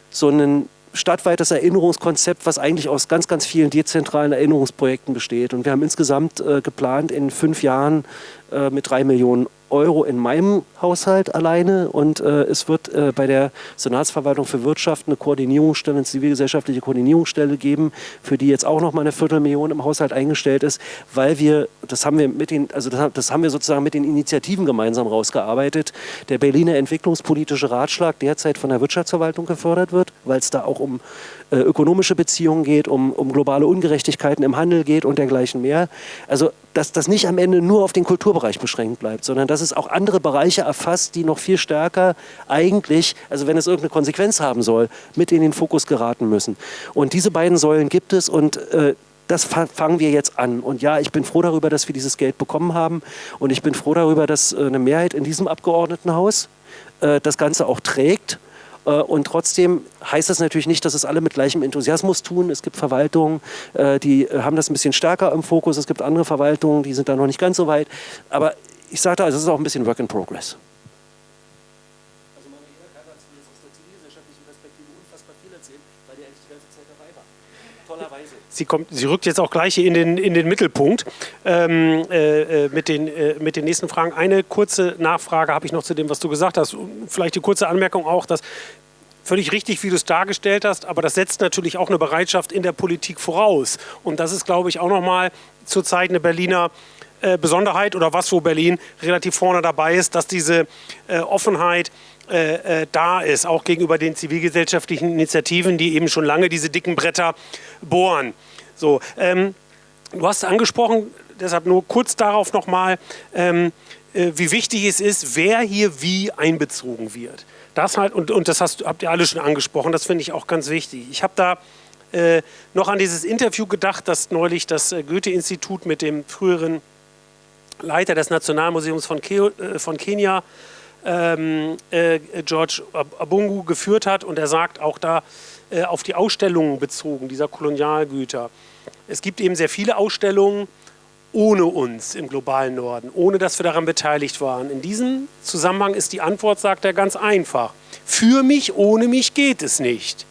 so ein stadtweites Erinnerungskonzept, was eigentlich aus ganz, ganz vielen dezentralen Erinnerungsprojekten besteht. Und wir haben insgesamt äh, geplant, in fünf Jahren äh, mit drei Millionen Euro in meinem Haushalt alleine und äh, es wird äh, bei der Senatsverwaltung für Wirtschaft eine Koordinierungsstelle, eine zivilgesellschaftliche Koordinierungsstelle geben, für die jetzt auch noch mal eine Viertelmillion im Haushalt eingestellt ist, weil wir, das haben wir mit den, also das, das haben wir sozusagen mit den Initiativen gemeinsam rausgearbeitet. Der Berliner Entwicklungspolitische Ratschlag derzeit von der Wirtschaftsverwaltung gefördert wird, weil es da auch um äh, ökonomische Beziehungen geht, um, um globale Ungerechtigkeiten im Handel geht und dergleichen mehr. Also dass das nicht am Ende nur auf den Kulturbereich beschränkt bleibt, sondern dass es auch andere Bereiche erfasst, die noch viel stärker eigentlich, also wenn es irgendeine Konsequenz haben soll, mit in den Fokus geraten müssen. Und diese beiden Säulen gibt es und äh, das fangen wir jetzt an. Und ja, ich bin froh darüber, dass wir dieses Geld bekommen haben. Und ich bin froh darüber, dass äh, eine Mehrheit in diesem Abgeordnetenhaus äh, das Ganze auch trägt und trotzdem heißt das natürlich nicht, dass es alle mit gleichem Enthusiasmus tun. Es gibt Verwaltungen, äh, die äh, haben das ein bisschen stärker im Fokus. Es gibt andere Verwaltungen, die sind da noch nicht ganz so weit. Aber ich sage da, es ist auch ein bisschen Work in Progress. Also Manuela kann dazu jetzt aus der zivilgesellschaftlichen Perspektive unfassbar viel erzählen, weil die eigentlich die ganze Zeit dabei war. Tollerweise. Sie, kommt, sie rückt jetzt auch gleich in den, in den Mittelpunkt ähm, äh, mit, den, äh, mit den nächsten Fragen. Eine kurze Nachfrage habe ich noch zu dem, was du gesagt hast. Vielleicht die kurze Anmerkung auch, dass völlig richtig, wie du es dargestellt hast, aber das setzt natürlich auch eine Bereitschaft in der Politik voraus. Und das ist, glaube ich, auch nochmal zurzeit eine Berliner äh, Besonderheit oder was, wo Berlin relativ vorne dabei ist, dass diese äh, Offenheit äh, äh, da ist, auch gegenüber den zivilgesellschaftlichen Initiativen, die eben schon lange diese dicken Bretter bohren. So, ähm, du hast angesprochen, deshalb nur kurz darauf nochmal, ähm, äh, wie wichtig es ist, wer hier wie einbezogen wird. Das halt, und, und das hast, habt ihr alle schon angesprochen, das finde ich auch ganz wichtig. Ich habe da äh, noch an dieses Interview gedacht, das neulich das äh, Goethe-Institut mit dem früheren Leiter des Nationalmuseums von, Ke äh, von Kenia ähm, äh, George Abungu geführt hat und er sagt auch da äh, auf die Ausstellungen bezogen, dieser Kolonialgüter. Es gibt eben sehr viele Ausstellungen ohne uns im globalen Norden, ohne dass wir daran beteiligt waren. In diesem Zusammenhang ist die Antwort, sagt er, ganz einfach. Für mich, ohne mich geht es nicht.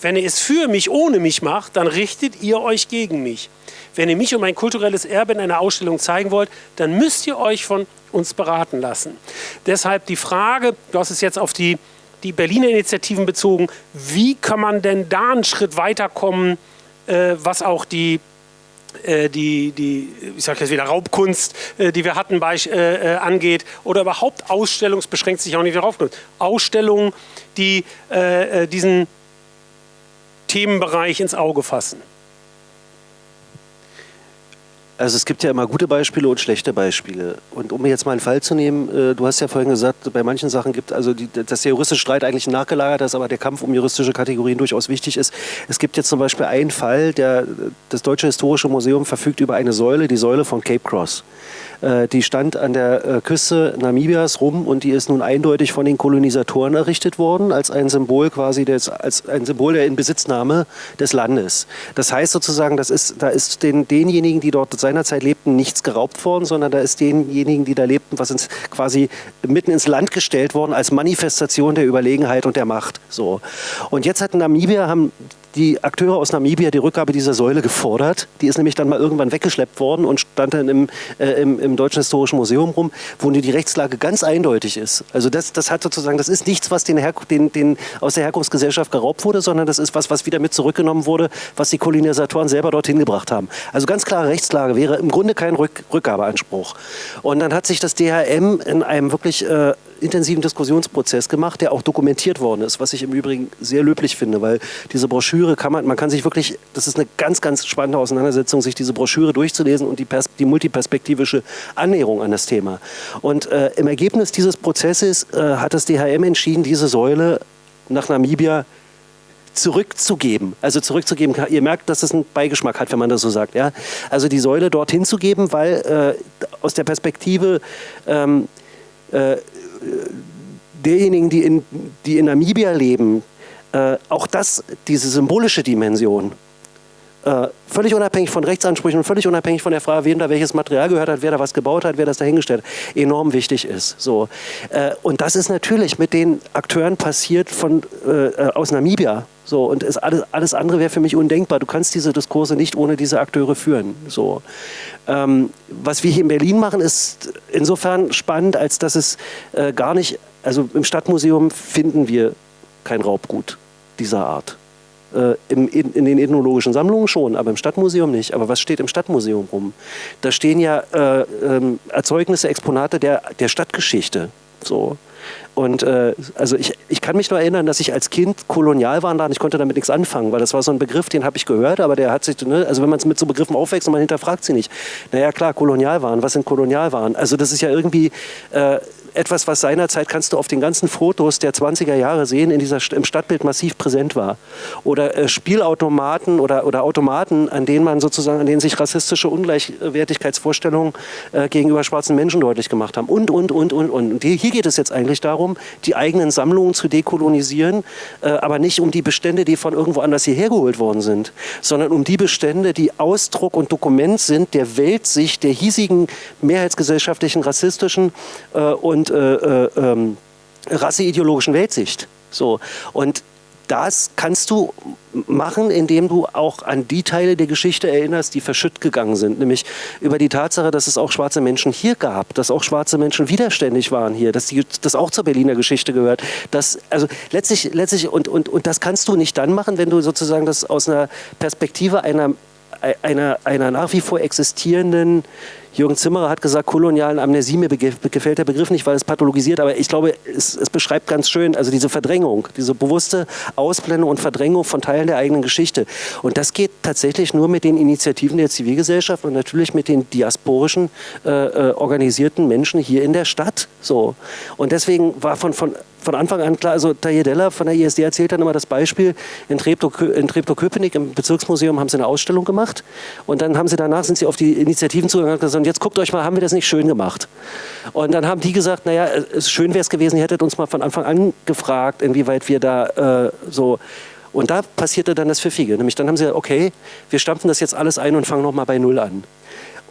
Wenn ihr es für mich, ohne mich macht, dann richtet ihr euch gegen mich. Wenn ihr mich und mein kulturelles Erbe in einer Ausstellung zeigen wollt, dann müsst ihr euch von uns beraten lassen. Deshalb die Frage, du hast es jetzt auf die, die Berliner Initiativen bezogen, wie kann man denn da einen Schritt weiterkommen, äh, was auch die äh, die, die, ich sage jetzt wieder Raubkunst, äh, die wir hatten, bei, äh, äh, angeht, oder überhaupt Ausstellungs, beschränkt sich auch nicht darauf, Ausstellungen, die äh, diesen Themenbereich ins Auge fassen. Also es gibt ja immer gute Beispiele und schlechte Beispiele. Und um mir jetzt mal einen Fall zu nehmen, äh, du hast ja vorhin gesagt, bei manchen Sachen gibt also die, dass der juristische Streit eigentlich nachgelagert ist, aber der Kampf um juristische Kategorien durchaus wichtig ist. Es gibt jetzt zum Beispiel einen Fall, der das Deutsche Historische Museum verfügt über eine Säule, die Säule von Cape Cross. Äh, die stand an der äh, Küste Namibias rum und die ist nun eindeutig von den Kolonisatoren errichtet worden als ein Symbol quasi des, als ein Symbol der Inbesitznahme des Landes. Das heißt sozusagen, das ist, da ist den, denjenigen, die dort seinerzeit lebten, nichts geraubt worden, sondern da ist denjenigen, die da lebten, was ins, quasi mitten ins Land gestellt worden als Manifestation der Überlegenheit und der Macht. So. Und jetzt hat Namibia, haben die Akteure aus Namibia die Rückgabe dieser Säule gefordert. Die ist nämlich dann mal irgendwann weggeschleppt worden und stand dann im, äh, im, im, Deutschen Historischen Museum rum, wo die Rechtslage ganz eindeutig ist. Also das, das hat sozusagen, das ist nichts, was den, den, den aus der Herkunftsgesellschaft geraubt wurde, sondern das ist was, was wieder mit zurückgenommen wurde, was die Kolonisatoren selber dorthin gebracht haben. Also ganz klare Rechtslage wäre im Grunde kein Rück Rückgabeanspruch. Und dann hat sich das DHM in einem wirklich äh, intensiven Diskussionsprozess gemacht, der auch dokumentiert worden ist, was ich im Übrigen sehr löblich finde, weil diese Broschüre kann man, man kann sich wirklich, das ist eine ganz, ganz spannende Auseinandersetzung, sich diese Broschüre durchzulesen und die, Pers die multiperspektivische Annäherung an das Thema. Und äh, im Ergebnis dieses Prozesses äh, hat das DHM entschieden, diese Säule nach Namibia zurückzugeben. Also zurückzugeben, ihr merkt, dass es einen Beigeschmack hat, wenn man das so sagt. Ja? Also die Säule dorthin zu geben, weil äh, aus der Perspektive ähm, äh, derjenigen, die in, die in Namibia leben, äh, auch das, diese symbolische Dimension, äh, völlig unabhängig von Rechtsansprüchen und völlig unabhängig von der Frage, wem da welches Material gehört hat, wer da was gebaut hat, wer das dahingestellt hat, enorm wichtig ist. So. Äh, und das ist natürlich mit den Akteuren passiert von, äh, äh aus Namibia. So, und es, alles, alles andere wäre für mich undenkbar. Du kannst diese Diskurse nicht ohne diese Akteure führen. So. Ähm, was wir hier in Berlin machen, ist insofern spannend, als dass es äh, gar nicht, also im Stadtmuseum finden wir kein Raubgut dieser Art. Äh, im, in, in, den ethnologischen Sammlungen schon, aber im Stadtmuseum nicht. Aber was steht im Stadtmuseum rum? Da stehen ja äh, ähm, Erzeugnisse, Exponate der, der Stadtgeschichte. So. Und äh, also ich, ich kann mich nur erinnern, dass ich als Kind Kolonialwahn ich konnte damit nichts anfangen, weil das war so ein Begriff, den habe ich gehört, aber der hat sich, ne, also wenn man mit so Begriffen aufwächst und man hinterfragt sie nicht. Naja klar, Kolonialwahn, was sind Kolonialwahn? Also das ist ja irgendwie äh, etwas, was seinerzeit kannst du auf den ganzen Fotos der 20er Jahre sehen, in dieser, im Stadtbild massiv präsent war. Oder äh, Spielautomaten oder, oder Automaten, an denen man sozusagen, an denen sich rassistische Ungleichwertigkeitsvorstellungen äh, gegenüber schwarzen Menschen deutlich gemacht haben. Und, und, und, und, und. Hier geht es jetzt eigentlich darum, die eigenen Sammlungen zu dekolonisieren, äh, aber nicht um die Bestände, die von irgendwo anders hierher geholt worden sind, sondern um die Bestände, die Ausdruck und Dokument sind der Weltsicht der hiesigen mehrheitsgesellschaftlichen, rassistischen äh, und und äh, äh, ähm, rasseideologischen Weltsicht. So. Und das kannst du machen, indem du auch an die Teile der Geschichte erinnerst, die verschütt gegangen sind. Nämlich über die Tatsache, dass es auch schwarze Menschen hier gab, dass auch schwarze Menschen widerständig waren hier, dass die, das auch zur Berliner Geschichte gehört. Dass, also letztlich, letztlich und, und, und das kannst du nicht dann machen, wenn du sozusagen das aus einer Perspektive einer, einer, einer nach wie vor existierenden Jürgen Zimmerer hat gesagt, kolonialen Amnesie, mir gefällt der Begriff nicht, weil es pathologisiert, aber ich glaube, es, es, beschreibt ganz schön, also diese Verdrängung, diese bewusste Ausblendung und Verdrängung von Teilen der eigenen Geschichte. Und das geht tatsächlich nur mit den Initiativen der Zivilgesellschaft und natürlich mit den diasporischen äh, äh, organisierten Menschen hier in der Stadt. So. Und deswegen war von, von von Anfang an klar, also Tajedella von der ISD erzählt dann immer das Beispiel, in Treptow-Köpenick im Bezirksmuseum haben sie eine Ausstellung gemacht und dann haben sie danach, sind sie auf die Initiativen zugegangen und gesagt, jetzt guckt euch mal, haben wir das nicht schön gemacht? Und dann haben die gesagt, naja, es, schön wäre es gewesen, ihr hättet uns mal von Anfang an gefragt, inwieweit wir da äh, so und da passierte dann das Pfiffige. Nämlich dann haben sie gesagt, okay, wir stampfen das jetzt alles ein und fangen nochmal bei Null an.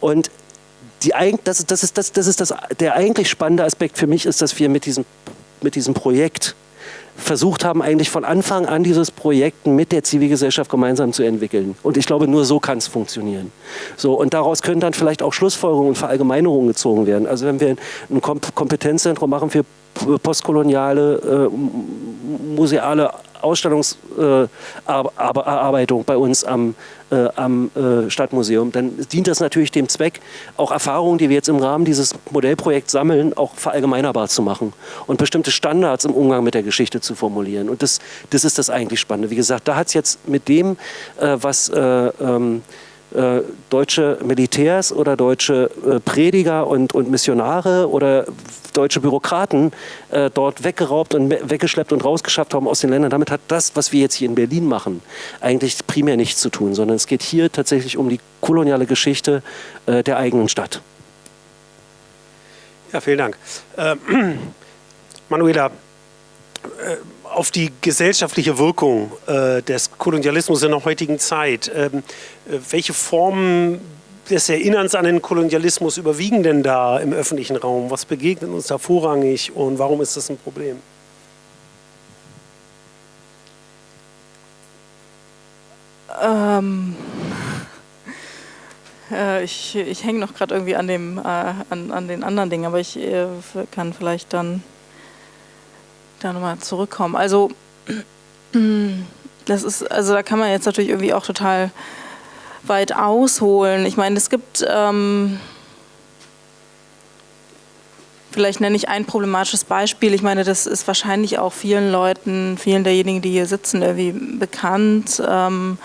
Und die, das, das, ist, das, das ist das, der eigentlich spannende Aspekt für mich, ist, dass wir mit diesem mit diesem Projekt versucht haben, eigentlich von Anfang an dieses Projekt mit der Zivilgesellschaft gemeinsam zu entwickeln. Und ich glaube, nur so kann es funktionieren. So, und daraus können dann vielleicht auch Schlussfolgerungen und Verallgemeinerungen gezogen werden. Also wenn wir ein Kompetenzzentrum machen für postkoloniale, äh, museale Ausstellungserarbeitung äh, bei uns am, äh, am äh, Stadtmuseum, dann dient das natürlich dem Zweck, auch Erfahrungen, die wir jetzt im Rahmen dieses Modellprojekts sammeln, auch verallgemeinerbar zu machen und bestimmte Standards im Umgang mit der Geschichte zu formulieren. Und das, das ist das eigentlich Spannende. Wie gesagt, da hat es jetzt mit dem, äh, was äh, ähm, äh, deutsche Militärs oder deutsche äh, Prediger und, und Missionare oder deutsche Bürokraten äh, dort weggeraubt und weggeschleppt und rausgeschafft haben aus den Ländern. Damit hat das, was wir jetzt hier in Berlin machen, eigentlich primär nichts zu tun, sondern es geht hier tatsächlich um die koloniale Geschichte äh, der eigenen Stadt. Ja, vielen Dank. Äh, Manuela, auf die gesellschaftliche Wirkung äh, des Kolonialismus in der heutigen Zeit. Ähm, äh, welche Formen des Erinnerns an den Kolonialismus überwiegen denn da im öffentlichen Raum? Was begegnet uns da vorrangig und warum ist das ein Problem? Ähm, äh, ich ich hänge noch gerade irgendwie an, dem, äh, an, an den anderen Dingen, aber ich äh, kann vielleicht dann da nochmal zurückkommen. Also, das ist, also da kann man jetzt natürlich irgendwie auch total weit ausholen. Ich meine, es gibt, ähm, vielleicht nenne ich ein problematisches Beispiel. Ich meine, das ist wahrscheinlich auch vielen Leuten, vielen derjenigen, die hier sitzen, irgendwie bekannt. Ähm,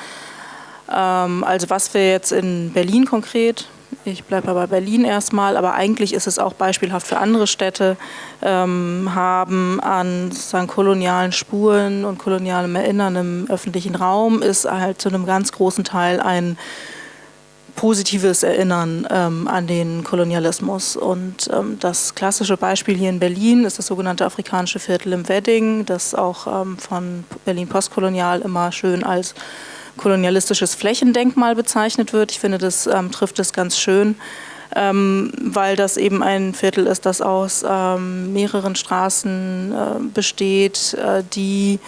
ähm, also was wir jetzt in Berlin konkret ich bleibe aber Berlin erstmal, aber eigentlich ist es auch beispielhaft für andere Städte, ähm, haben an sozusagen kolonialen Spuren und kolonialem Erinnern im öffentlichen Raum, ist halt zu einem ganz großen Teil ein positives Erinnern ähm, an den Kolonialismus. Und ähm, das klassische Beispiel hier in Berlin ist das sogenannte afrikanische Viertel im Wedding, das auch ähm, von Berlin Postkolonial immer schön als kolonialistisches Flächendenkmal bezeichnet wird. Ich finde, das ähm, trifft es ganz schön, ähm, weil das eben ein Viertel ist, das aus ähm, mehreren Straßen äh, besteht, äh, die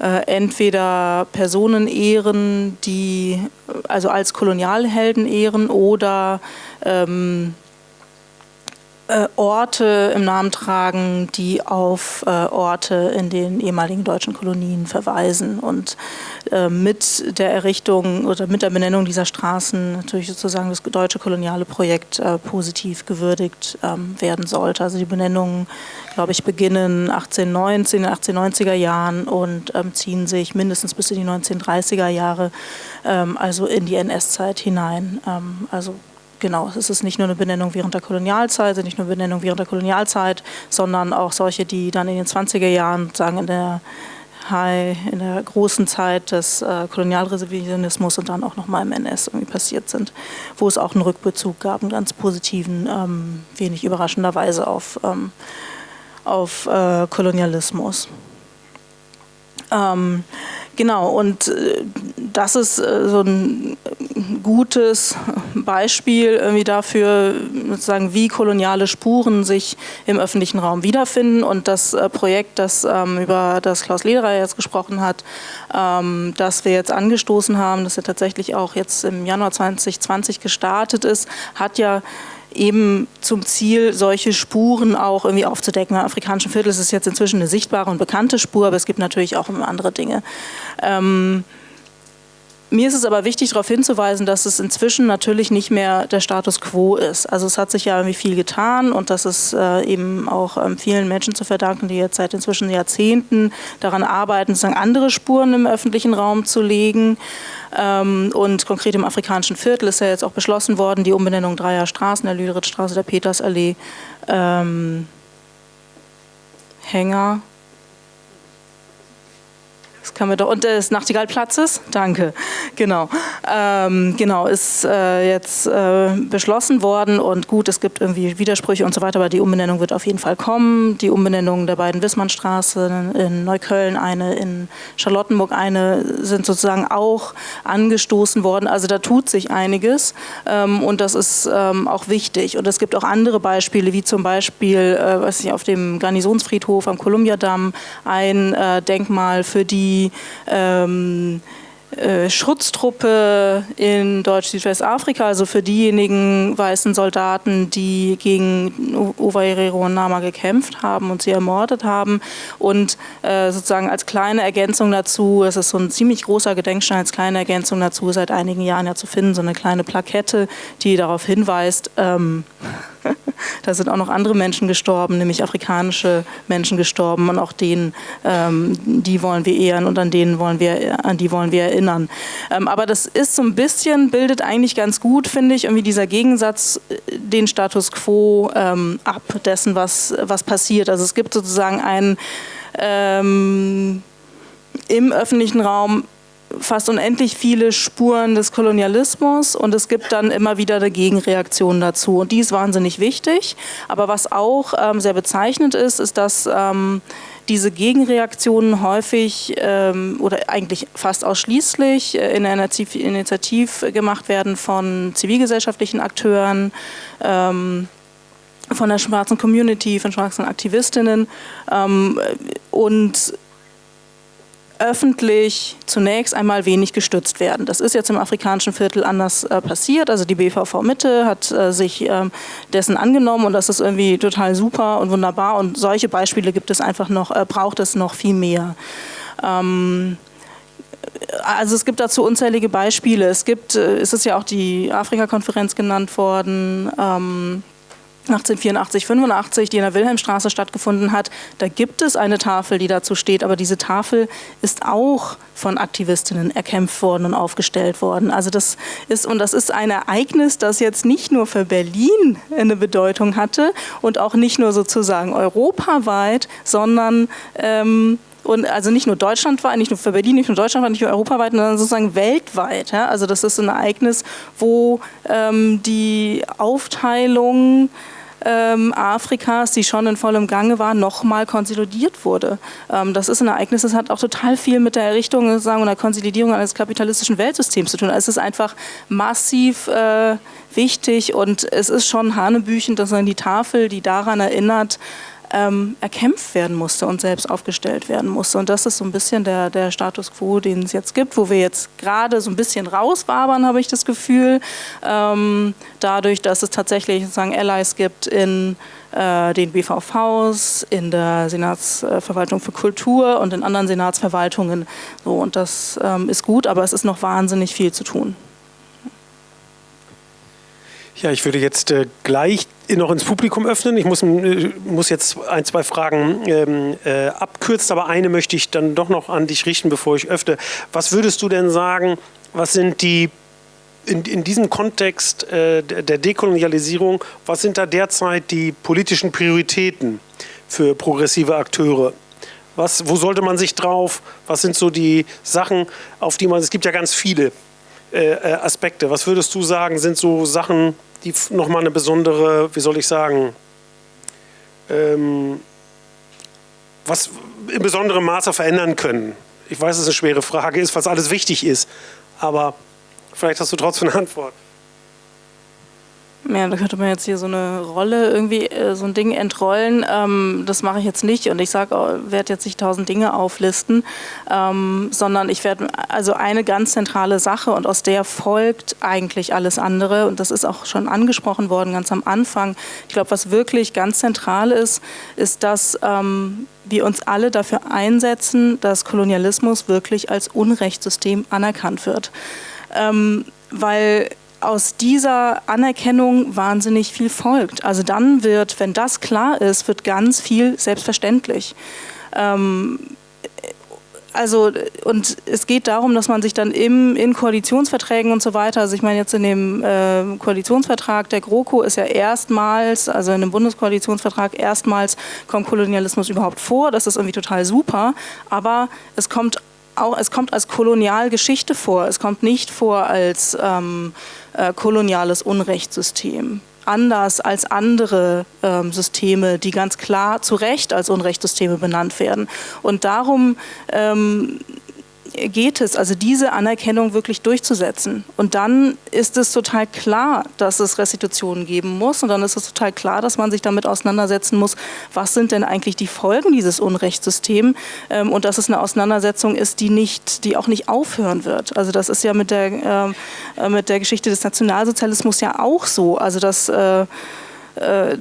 äh, entweder Personen ehren, die also als Kolonialhelden ehren oder ähm, äh, Orte im Namen tragen, die auf äh, Orte in den ehemaligen deutschen Kolonien verweisen und äh, mit der Errichtung oder mit der Benennung dieser Straßen natürlich sozusagen das deutsche koloniale Projekt äh, positiv gewürdigt ähm, werden sollte. Also die Benennungen, glaube ich, beginnen 1819, in den 1890er Jahren und ähm, ziehen sich mindestens bis in die 1930er Jahre, ähm, also in die NS-Zeit hinein. Ähm, also genau, es ist nicht nur eine Benennung während der Kolonialzeit, nicht nur Benennung während der Kolonialzeit, sondern auch solche, die dann in den 20er Jahren, sagen in der High, in der großen Zeit des äh, Kolonialrevisionismus und dann auch nochmal im NS irgendwie passiert sind, wo es auch einen Rückbezug gab, einen ganz positiven, ähm, wenig überraschenderweise auf, ähm, auf äh, Kolonialismus. Ähm, genau, und äh, das ist äh, so ein gutes Beispiel irgendwie dafür, sozusagen, wie koloniale Spuren sich im öffentlichen Raum wiederfinden. Und das äh, Projekt, das ähm, über das Klaus Lederer jetzt gesprochen hat, ähm, das wir jetzt angestoßen haben, das ja tatsächlich auch jetzt im Januar 2020 gestartet ist, hat ja eben zum Ziel, solche Spuren auch irgendwie aufzudecken. Im afrikanischen Viertel ist es jetzt inzwischen eine sichtbare und bekannte Spur, aber es gibt natürlich auch andere Dinge. Ähm, mir ist es aber wichtig, darauf hinzuweisen, dass es inzwischen natürlich nicht mehr der Status quo ist. Also es hat sich ja irgendwie viel getan und das ist äh, eben auch ähm, vielen Menschen zu verdanken, die jetzt seit inzwischen Jahrzehnten daran arbeiten, sozusagen andere Spuren im öffentlichen Raum zu legen. Ähm, und konkret im afrikanischen Viertel ist ja jetzt auch beschlossen worden, die Umbenennung dreier Straßen, der Lüderitzstraße, der Petersallee, ähm, Hänger, das kann doch. Und des Nachtigallplatzes? Danke. Genau. Ähm, genau, ist äh, jetzt äh, beschlossen worden und gut, es gibt irgendwie Widersprüche und so weiter, aber die Umbenennung wird auf jeden Fall kommen. Die Umbenennung der beiden Wissmannstraße in Neukölln, eine in Charlottenburg, eine sind sozusagen auch angestoßen worden. Also da tut sich einiges ähm, und das ist ähm, auch wichtig. Und es gibt auch andere Beispiele, wie zum Beispiel, äh, weiß ich, auf dem Garnisonsfriedhof am Kolumbiadamm ein äh, Denkmal für die ähm, äh, Schutztruppe in Deutsch-Südwestafrika, also für diejenigen weißen Soldaten, die gegen Ovairero und Nama gekämpft haben und sie ermordet haben. Und äh, sozusagen als kleine Ergänzung dazu, es ist so ein ziemlich großer Gedenkstein, als kleine Ergänzung dazu seit einigen Jahren ja zu finden, so eine kleine Plakette, die darauf hinweist, ähm, da sind auch noch andere Menschen gestorben, nämlich afrikanische Menschen gestorben und auch denen, ähm, die wollen wir ehren und an denen wollen wir, an die wollen wir erinnern. Ähm, aber das ist so ein bisschen, bildet eigentlich ganz gut, finde ich, irgendwie dieser Gegensatz äh, den Status quo ähm, ab dessen, was, was passiert. Also es gibt sozusagen einen ähm, im öffentlichen Raum fast unendlich viele Spuren des Kolonialismus und es gibt dann immer wieder eine Gegenreaktion dazu. Und die ist wahnsinnig wichtig. Aber was auch ähm, sehr bezeichnend ist, ist, dass ähm, diese Gegenreaktionen häufig ähm, oder eigentlich fast ausschließlich äh, in einer Initiativ gemacht werden von zivilgesellschaftlichen Akteuren, ähm, von der schwarzen Community, von schwarzen Aktivistinnen ähm, und öffentlich zunächst einmal wenig gestützt werden. Das ist jetzt im afrikanischen Viertel anders äh, passiert. Also die BVV Mitte hat äh, sich äh, dessen angenommen und das ist irgendwie total super und wunderbar. Und solche Beispiele gibt es einfach noch, äh, braucht es noch viel mehr. Ähm, also es gibt dazu unzählige Beispiele. Es gibt, äh, es ist ja auch die Afrika-Konferenz genannt worden. Ähm, 1884, 85, die in der Wilhelmstraße stattgefunden hat, da gibt es eine Tafel, die dazu steht, aber diese Tafel ist auch von Aktivistinnen erkämpft worden und aufgestellt worden. Also das ist, und das ist ein Ereignis, das jetzt nicht nur für Berlin eine Bedeutung hatte und auch nicht nur sozusagen europaweit, sondern ähm, und also nicht nur deutschlandweit, nicht nur für Berlin, nicht nur deutschlandweit, nicht nur europaweit, sondern sozusagen weltweit. Ja? Also das ist ein Ereignis, wo ähm, die Aufteilung ähm, Afrikas, die schon in vollem Gange war, nochmal konsolidiert wurde. Ähm, das ist ein Ereignis, das hat auch total viel mit der Errichtung sozusagen, und der Konsolidierung eines kapitalistischen Weltsystems zu tun. Also es ist einfach massiv äh, wichtig und es ist schon hanebüchend, dass man die Tafel, die daran erinnert, ähm, erkämpft werden musste und selbst aufgestellt werden musste. Und das ist so ein bisschen der, der Status quo, den es jetzt gibt, wo wir jetzt gerade so ein bisschen rauswabern, habe ich das Gefühl, ähm, dadurch, dass es tatsächlich sozusagen Allies gibt in äh, den BVVs, in der Senatsverwaltung für Kultur und in anderen Senatsverwaltungen. So, und das ähm, ist gut, aber es ist noch wahnsinnig viel zu tun. Ja, ich würde jetzt äh, gleich noch ins Publikum öffnen. Ich muss, äh, muss jetzt ein, zwei Fragen ähm, äh, abkürzen, aber eine möchte ich dann doch noch an dich richten, bevor ich öffne. Was würdest du denn sagen, was sind die in, in diesem Kontext äh, der Dekolonialisierung, was sind da derzeit die politischen Prioritäten für progressive Akteure? Was, wo sollte man sich drauf? Was sind so die Sachen, auf die man, es gibt ja ganz viele Aspekte. Was würdest du sagen, sind so Sachen, die nochmal eine besondere, wie soll ich sagen, ähm, was in besonderem Maße verändern können? Ich weiß, dass es eine schwere Frage ist, was alles wichtig ist, aber vielleicht hast du trotzdem eine Antwort. Ja, da könnte man jetzt hier so eine Rolle irgendwie, äh, so ein Ding entrollen. Ähm, das mache ich jetzt nicht und ich sage, werde jetzt nicht tausend Dinge auflisten, ähm, sondern ich werde also eine ganz zentrale Sache und aus der folgt eigentlich alles andere und das ist auch schon angesprochen worden ganz am Anfang. Ich glaube, was wirklich ganz zentral ist, ist, dass ähm, wir uns alle dafür einsetzen, dass Kolonialismus wirklich als Unrechtssystem anerkannt wird. Ähm, weil aus dieser Anerkennung wahnsinnig viel folgt. Also dann wird, wenn das klar ist, wird ganz viel selbstverständlich. Ähm, also und es geht darum, dass man sich dann im, in Koalitionsverträgen und so weiter, also ich meine jetzt in dem äh, Koalitionsvertrag der GroKo ist ja erstmals, also in dem Bundeskoalitionsvertrag erstmals kommt Kolonialismus überhaupt vor, das ist irgendwie total super, aber es kommt auch, es kommt als Kolonialgeschichte vor, es kommt nicht vor als ähm, äh, koloniales Unrechtssystem. Anders als andere ähm, Systeme, die ganz klar zu Recht als Unrechtssysteme benannt werden. Und darum ähm, geht es, also diese Anerkennung wirklich durchzusetzen. Und dann ist es total klar, dass es Restitutionen geben muss. Und dann ist es total klar, dass man sich damit auseinandersetzen muss, was sind denn eigentlich die Folgen dieses Unrechtssystems ähm, und dass es eine Auseinandersetzung ist, die, nicht, die auch nicht aufhören wird. Also das ist ja mit der, äh, mit der Geschichte des Nationalsozialismus ja auch so. Also dass äh, äh,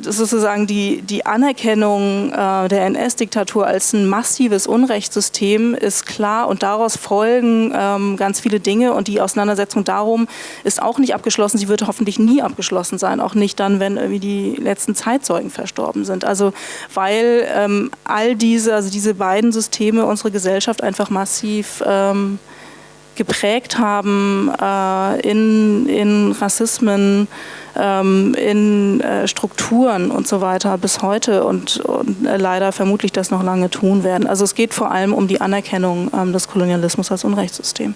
sozusagen die, die Anerkennung äh, der NS-Diktatur als ein massives Unrechtssystem ist klar und daraus folgen ähm, ganz viele Dinge und die Auseinandersetzung darum ist auch nicht abgeschlossen. Sie wird hoffentlich nie abgeschlossen sein, auch nicht dann, wenn irgendwie die letzten Zeitzeugen verstorben sind. Also weil ähm, all diese, also diese beiden Systeme unsere Gesellschaft einfach massiv ähm, geprägt haben äh, in, in Rassismen, ähm, in äh, Strukturen und so weiter bis heute und, und äh, leider vermutlich das noch lange tun werden. Also es geht vor allem um die Anerkennung ähm, des Kolonialismus als Unrechtssystem.